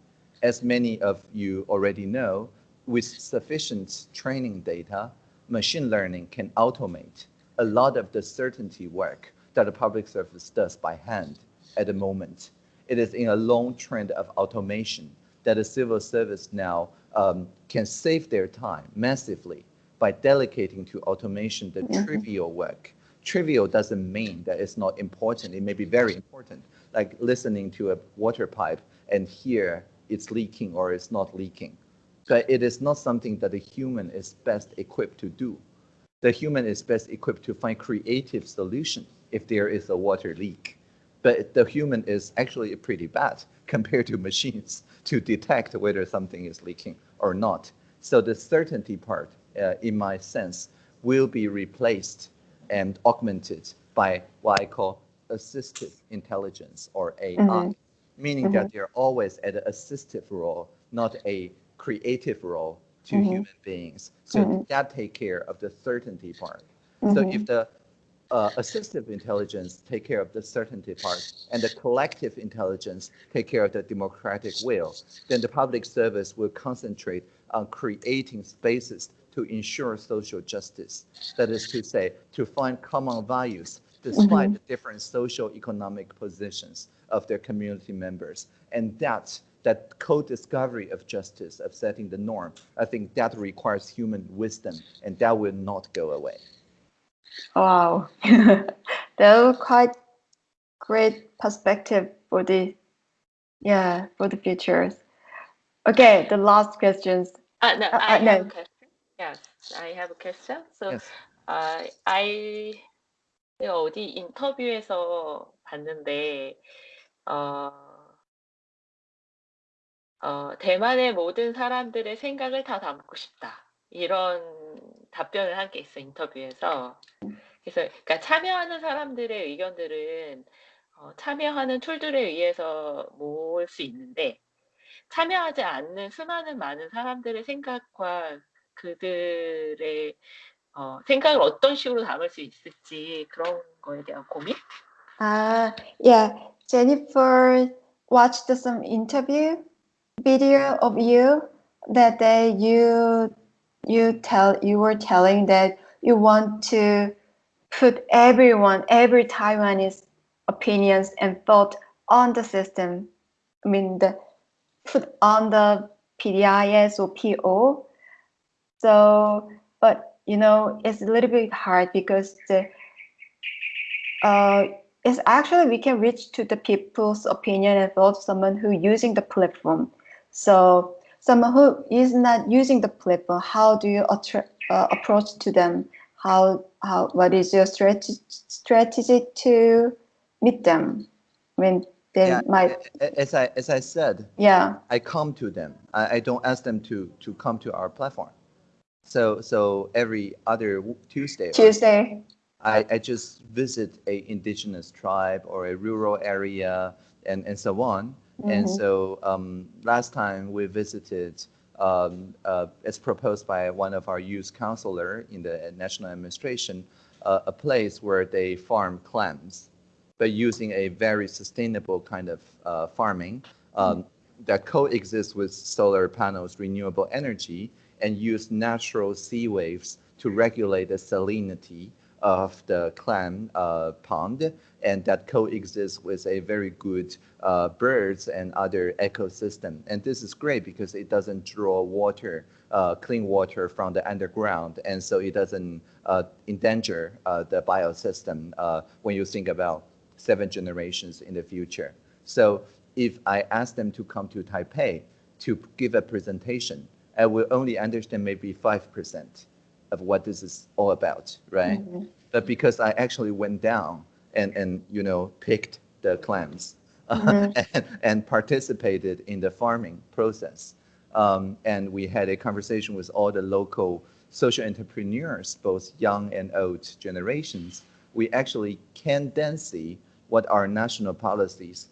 As many of you already know, with sufficient training data, machine learning can automate a lot of the certainty work that the public service does by hand at the moment. It is in a long trend of automation that the civil service now um, can save their time massively by delegating to automation the
Mhm.
trivial work. Trivial doesn't mean that it's not important. It may be very important, like listening to a water pipe and hear it's leaking or it's not leaking. But it is not something that a human is best equipped to do. The human is best equipped to find creative solution if there is a water leak. But the human is actually pretty bad compared to machines to detect whether something is leaking or not. So the certainty part, uh, in my sense, will be replaced and augmented by what I call assistive intelligence or AI,
Mhm.
meaning that they're always at an assistive role, not a creative role to
Mhm.
human beings. So
Mhm.
that take care of the certainty part. So
Mhm.
if the uh, assistive intelligence take care of the certainty part and the collective intelligence take care of the democratic will, then the public service will concentrate on creating spaces to ensure social justice. That is to say, to find common values despite the different social economic positions of their community members. And that that co-discovery of justice, of setting the norm, I think that requires human wisdom and that will not go away.
Wow, that was quite great perspective for the yeah for the futures. Okay, the last questions.
Uh, no,
Uh,
I
uh, no.
have a question. Yes, I have a question. So,
Yes.
uh, I 내가 어디 인터뷰에서 봤는데, 어, 어, 대만의 모든 사람들의 생각을 다 담고 싶다. 이런 답변을 한 게 있어, 인터뷰에서. 그래서, 그러니까 참여하는 사람들의 의견들은 어, 참여하는 툴들에 의해서 모을 수 있는데, 참여하지 않는 수많은 많은 사람들의 생각과 그들의 어, 생각을 어떤 식으로 담을 수 있을지 그런 거에 대한 고민?
Uh, yeah, Jennifer watched some interview video of you that day you you tell you were telling that you want to put everyone every Taiwanese opinions and thought on the system. I mean the put on the PDIS or PO. So but you know it's a little bit hard because the uh, it's actually we can reach to the people's opinion and thought someone who using the platform so someone who is not using the platform how do you uh, approach to them how how what is your strategy strategy to meet them when they
Yeah,
might
As I, as I said,
yeah
I come to them. I, I don't ask them to, to come to our platform. So, so every other Tuesday,
tuesday
I, I just visit a indigenous tribe or a rural area and, and so on. And
Mhm.
so um, last time we visited um, uh, as proposed by one of our youth counselor in the national administration, uh, a place where they farm clams, but using a very sustainable kind of uh, farming um, that coexists with solar panels, renewable energy, and use natural sea waves to regulate the salinity of the clam uh, pond and that coexists with a very good uh, birds and other ecosystem. And this is great because it doesn't draw water, uh, clean water from the underground. And so it doesn't endanger the biosystem when you think about seven generations in the future. So if I ask them to come to Taipei to give a presentation, I will only understand maybe 5% of what this is all about, right? Mm -hmm. But because I actually went down and, and you know, picked the clams mm -hmm. and, and, participated in the farming process. Um, and we had a conversation with all the local social entrepreneurs, both young and old generations. We actually can then see what our national policies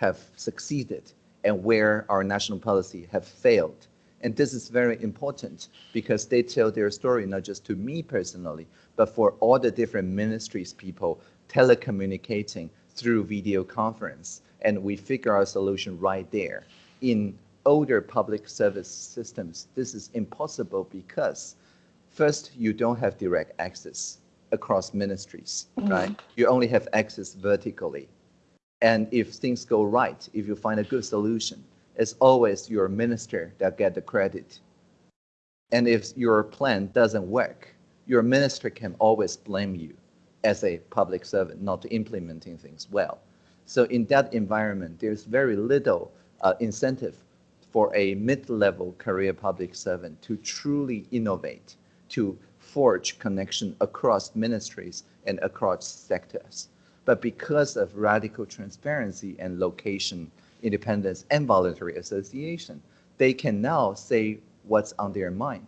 have succeeded and where our national policy have failed. And this is very important because they tell their story not just to me personally, but for all the different ministries people telecommunicating through video conference. And we figure out a solution right there. In older public service systems, this is impossible because first, you don't have direct access across ministries, mm -hmm. right? You only have access vertically. And if things go right, if you find a good solution, it's always your minister that get the credit. And if your plan doesn't work, your minister can always blame you as a public servant not implementing things well. So in that environment, there's very little uh, incentive for a mid-level career public servant to truly innovate, to forge connection across ministries and across sectors. But because of radical transparency and location independence and voluntary association, they can now say what's on their mind,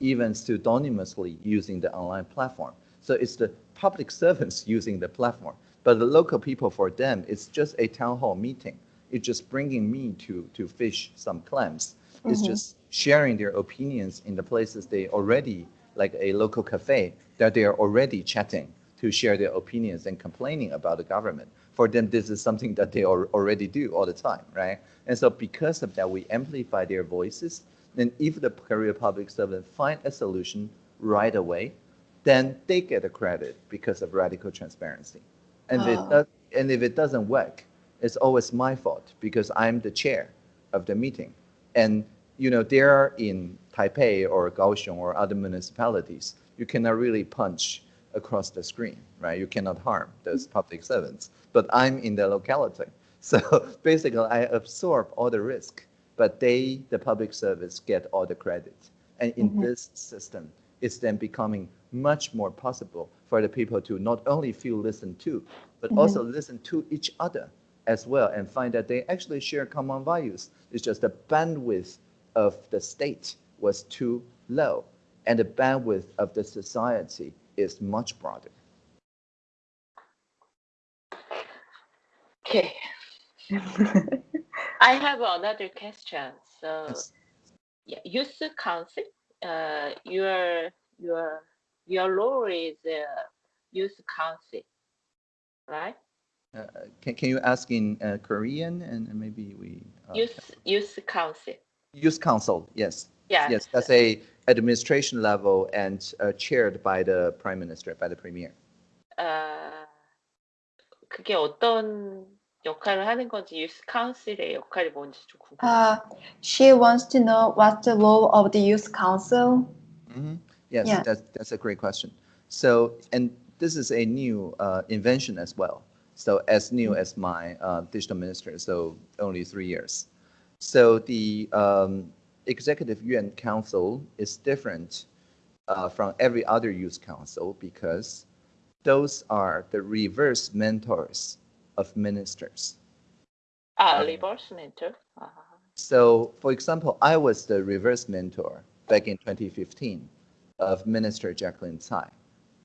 even pseudonymously using the online platform. So it's the public servants using the platform, but the local people for them, it's just a town hall meeting. It's just bringing me to, to fish some clams. Mm -hmm. It's mm-hmm. just sharing their opinions in the places they already, like a local cafe, that they are already chatting to share their opinions and complaining about the government for them, this is something that they already do all the time, right? And so because of that, we amplify their voices. And if the career public servant find a solution right away, then they get the credit because of radical transparency. And, oh. if, it oh. does, and if it doesn't work, it's always my fault because I'm the chair of the meeting. And you know, there in Taipei or Kaohsiung or other municipalities, you cannot really punch across the screen, right? You cannot harm those public servants but I'm in the locality. So basically, I absorb all the risk, but they, the public service, get all the credit. And in mm -hmm. this system, it's then becoming much more possible for the people to not only feel listened to, but mm -hmm. also listen to each other as well and find that they actually share common values. It's just the bandwidth of the state was too low, and the bandwidth of the society is much broader.
Okay. I have another question. So, yes. yeah, youth council. Uh, your your your role is uh, youth council, right?
Uh, can can you ask in uh, Korean and maybe we
uh, youth youth council.
Youth council, yes.
Yeah.
Yes, that's a administration level and uh, chaired by the prime minister, by the premier.
아, 그게 어떤 역할을 하는 건지 유스 카운슬의 역할이 뭔지 좀 궁금해요.
Uh, she wants to know what's the role of the youth council.
Mm -hmm. Yes, yeah. that's, that's a great question. So, and this is a new uh, invention as well. So as new as my uh, digital minister, so only three years. So the um, Executive Yuan Council is different uh, from every other youth council because those are the reverse mentors of ministers.
Ah, reverse mentor. Uh -huh.
So, for example, I was the reverse mentor back in 2015 of Minister Jaclyn Tsai.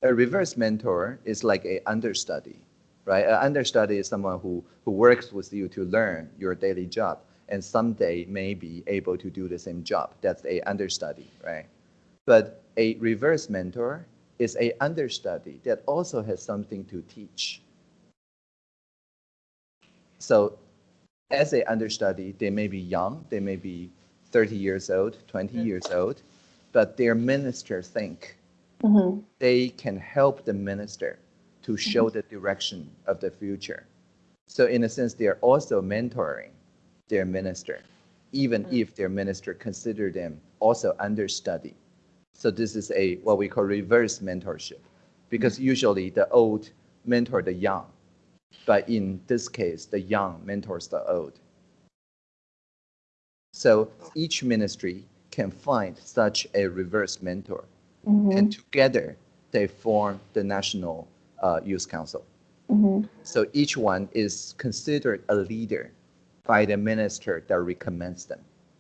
A reverse mentor is like a understudy, right? An understudy is someone who, who works with you to learn your daily job. And someday may be able to do the same job. That's a understudy, right? But a reverse mentor is a understudy that also has something to teach. So as a understudy, they may be young, they may be 30 years old, 20
Mm.
years old, but their minister think
Mm-hmm.
they can help the minister to show the direction of the future. So in a sense, they are also mentoring their minister, even
Mm.
if their minister consider them also understudy. So this is a what we call reverse mentorship, because usually the old mentor the young, but in this case, the young mentors the old. So each ministry can find such a reverse mentor
Mm-hmm.
and together they form the National uh, Youth Council.
Mm-hmm.
So each one is considered a leader by the minister that recommends them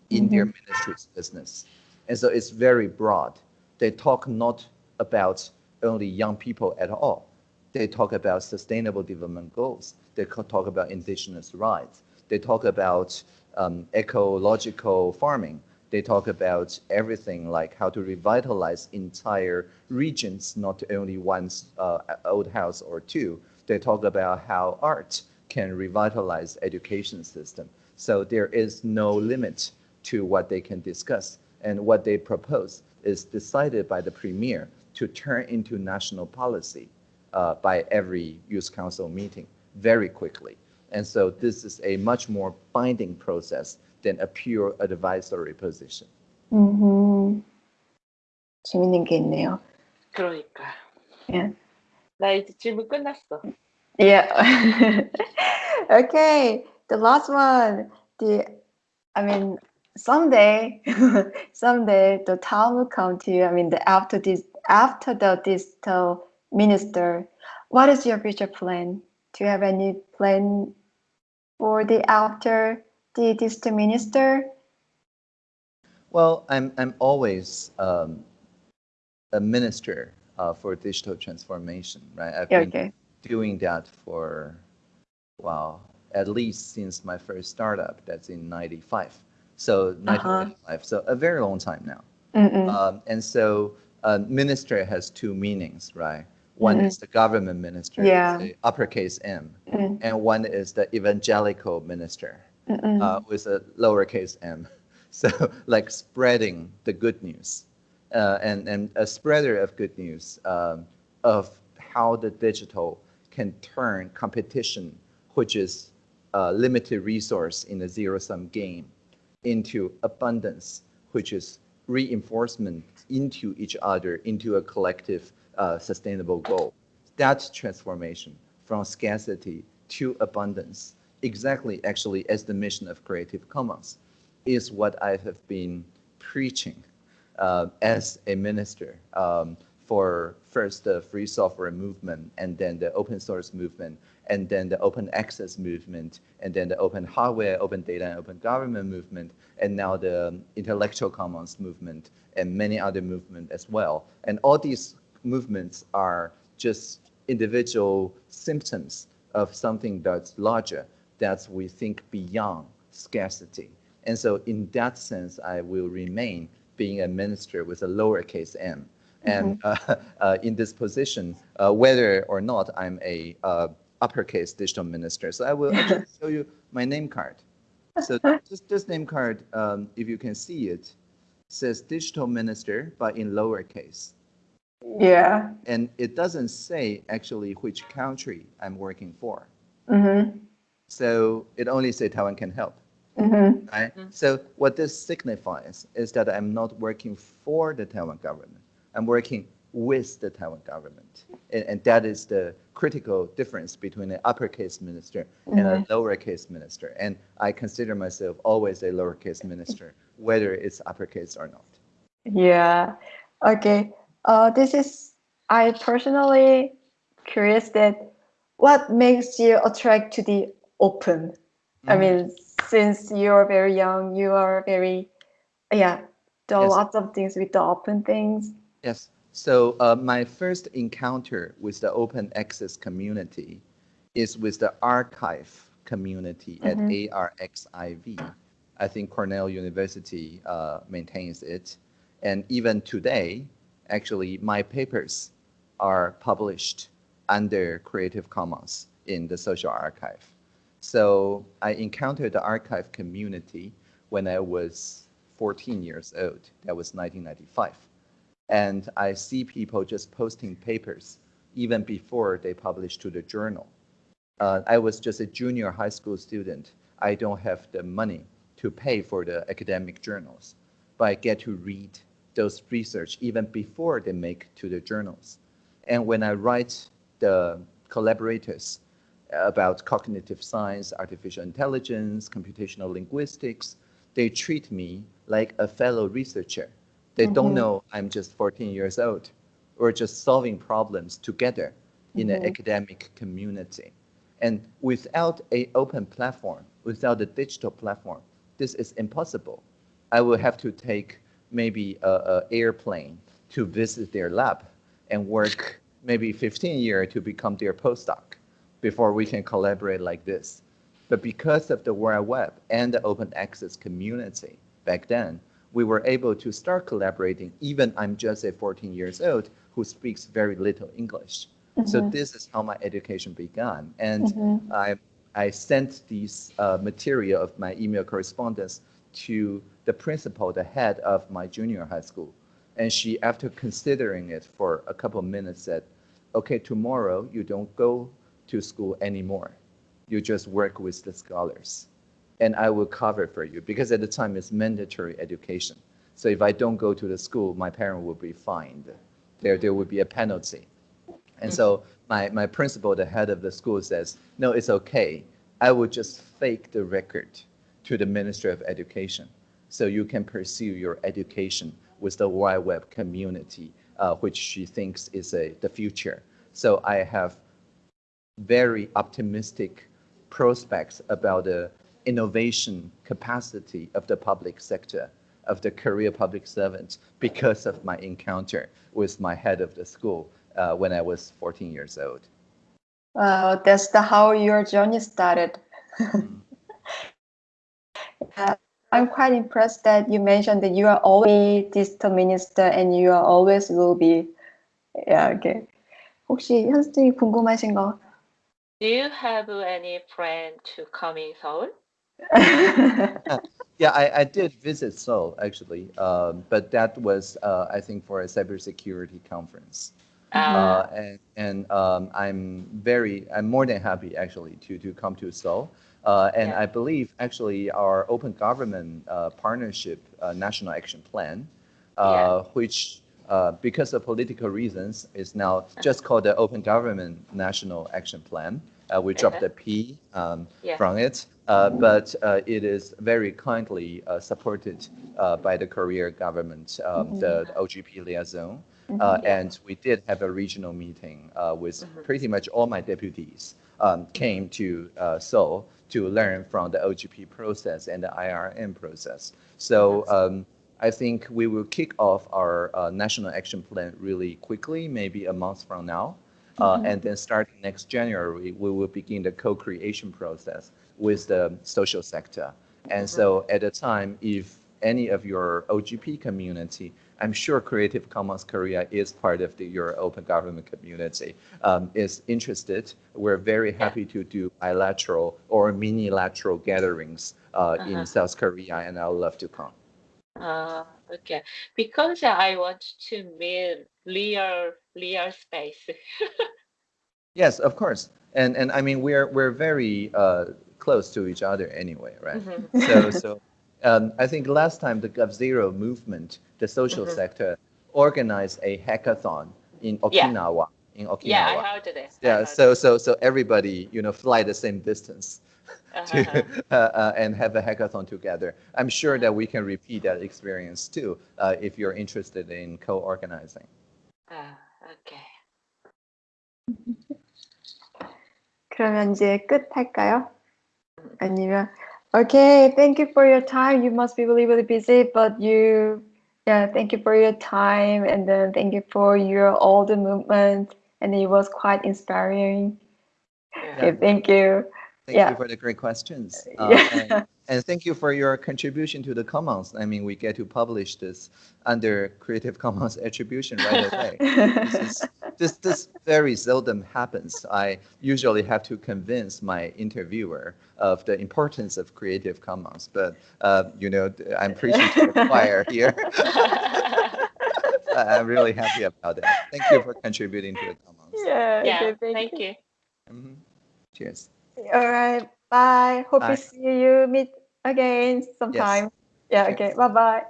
in their ministry's business. And so it's very broad. They talk not about only young people at all. They talk about sustainable development goals. They talk about indigenous rights. They talk about um, ecological farming. They talk about everything like how to revitalize entire regions, not only one uh, old house or two. They talk about how art can revitalize education system. So there is no limit to what they can discuss. And what they propose is decided by the premier to turn into national policy uh, by every youth council meeting very quickly. And so this is a much more binding process than a pure advisory position.
Mm-hmm. 재밌는 게 있네요.
그러니까.
예.
나 이제 질문 끝났어.
Yeah. okay. The last one. The, I mean, someday, someday the time will come to you. I mean, the after this, after the digital minister, what is your future plan? Do you have any plan for the after the digital minister?
Well, I'm, I'm always um, a minister uh, for digital transformation, right? I've
Yeah,
been
okay.
Doing that for, wow, at least since my first startup, that's in 95. So 1995, so a very long time now. Um, and so uh, minister has two meanings, right? One
Mhm.
is the government minister,
Yeah.
the uppercase M,
Mm,
and one is the evangelical minister uh, with a lowercase m. So like spreading the good news, uh, and and a spreader of good news um, of how the digital can turn competition, which is uh, limited resource in a zero sum game, into abundance, which is reinforcement into each other, into a collective uh, sustainable goal. That transformation from scarcity to abundance, exactly actually as the mission of Creative Commons, is what I have been preaching uh, as a minister um, for first the free software movement and then the open source movement and then the open access movement and then the open hardware, open data and open government movement and now the intellectual commons movement and many other movements as well. And all these movements are just individual symptoms of something that's larger, that we think beyond scarcity. And so in that sense, I will remain being a minister with a lowercase m. And uh, uh, in this position, uh, whether or not I'm a uh, uppercase digital minister, so I will show you my name card. So this, this name card, um, if you can see it, says digital minister, but in lowercase.
Yeah.
And it doesn't say actually which country I'm working for.
Mm-hmm.
So it only says Taiwan can help.
Mm-hmm.
Right? So what this signifies is that I'm not working for the Taiwan government. I'm working with the Taiwan government. And, and that is the critical difference between an uppercase minister and a lowercase minister. And I consider myself always a lowercase minister, whether it's uppercase or not.
Yeah. Okay. Uh, this is I personally curious that what makes you attract to the open. I
Mhm.
mean, since you're very young, you are very, yeah, do
Yes.
lots of things with the open things.
Yes. So uh, my first encounter with the open access community is with the arXiv community
Mhm.
at ARXIV I think Cornell University uh, maintains it. And even today, actually, my papers are published under Creative Commons in the social archive. So I encountered the arXiv community when I was 14 years old. That was 1995. And I see people just posting papers even before they publish to the journal. Uh, I was just a junior high school student. I don't have the money to pay for the academic journals, but I get to read those research even before they make to the journals. And when I write the collaborators about cognitive science, artificial intelligence, computational linguistics, they treat me like a fellow researcher. They mm -hmm. don't mm-hmm. know I'm just 14 years old. We're just solving problems together in mm -hmm. an academic community. And without a open platform, without a digital platform, this is impossible. I will have to take maybe a, a airplane to visit their lab and work maybe 15 years to become their postdoc before we can collaborate like this. But because of the World Web and the open access community back then, we were able to start collaborating, even I'm just a 14 years old who speaks very little English. Mm -hmm. So this is how my education began. And mm -hmm. I, I sent these uh, material of my email correspondence to the principal, the head of my junior high school. And she, after considering it for a couple of minutes, said, okay, tomorrow you don't go to school anymore. You just work with the scholars. And I will cover for you because at the time it's mandatory education. So if I don't go to the school, my parent will be fined. There, there would be a penalty. And so my, my principal, the head of the school says, no, it's okay. I will just fake the record to the Ministry of Education so you can pursue your education with the World Web community, uh, which she thinks is a, the future. So I have very optimistic prospects about the innovation capacity of the public sector, of the career public servants, because of my encounter with my head of the school uh, when I was 14 years old.
Wow, that's the how your journey started. uh, I'm quite impressed that you mentioned that you are always digital minister and you are always will be. Yeah, okay. 혹시 현수님이 궁금하신 거?
Do you have any plan to come in Seoul?
yeah, I, I did visit Seoul actually, um, but that was uh, I think for a cybersecurity conference. Uh, and and um, I'm very, I'm more than happy actually to, to come to Seoul. Uh, and yeah. I believe actually our open government uh, partnership uh, national action plan, uh, yeah. which uh, because of political reasons is now just called the Open Government National Action Plan. we dropped -huh. the P um, yeah. from it, but it is very kindly supported by the Korea government, um, mm -hmm. the, OGP liaison. Mm -hmm. and we did have a regional meeting uh, with mm -hmm. pretty much all my deputies um, came to uh, Seoul to learn from the OGP process and the IRM process. So um, I think we will kick off our uh, national action plan really quickly, maybe a month from now. Uh, mm -hmm. And then starting next January, we will begin the co-creation process with the social sector. And so at the time, if any of your OGP community I'm sure Creative Commons Korea is part of the your open government community, um, is interested. We're very happy to do bilateral or mini-lateral gatherings uh, uh -huh. in uh-huh. South Korea, and I would love to come.
Uh, okay, because I want to meet real, real space.
yes, of course, and and I mean we're we're very uh, close to each other anyway, right? Mm -hmm. So, so um, I think last time the g0v movement, the social mm -hmm. sector, organized a hackathon in Okinawa. Yeah. In Okinawa.
Yeah, I heard this.
Yeah, so so so everybody, you know, fly the same distance. Uh -huh. to, uh-huh. uh, uh, and have a hackathon together. I'm sure that we can repeat that experience too uh, if you're interested in co-organizing.
Uh, okay.
그러면 이제 끝할까요? Anira. Okay, thank you for your time. You must be really, really busy, but you, yeah, thank you for your time and then thank you for your all the movement and it was quite inspiring. Yeah. Okay, thank you.
Thank
Yeah.
you for the great questions. Uh,
Yeah.
and, and thank you for your contribution to the Commons. I mean, we get to publish this under Creative Commons attribution right away. this, is, this, this very seldom happens. I usually have to convince my interviewer of the importance of Creative Commons, but uh, you know, I'm preaching to the choir here. I- I'm really happy about it. Thank you for contributing to the Commons.
yeah.
yeah,
okay,
thank you.
Mhm. Cheers.
All right. Bye. Hope
Bye.
to see you meet again sometime. Yeah. Okay. Bye bye.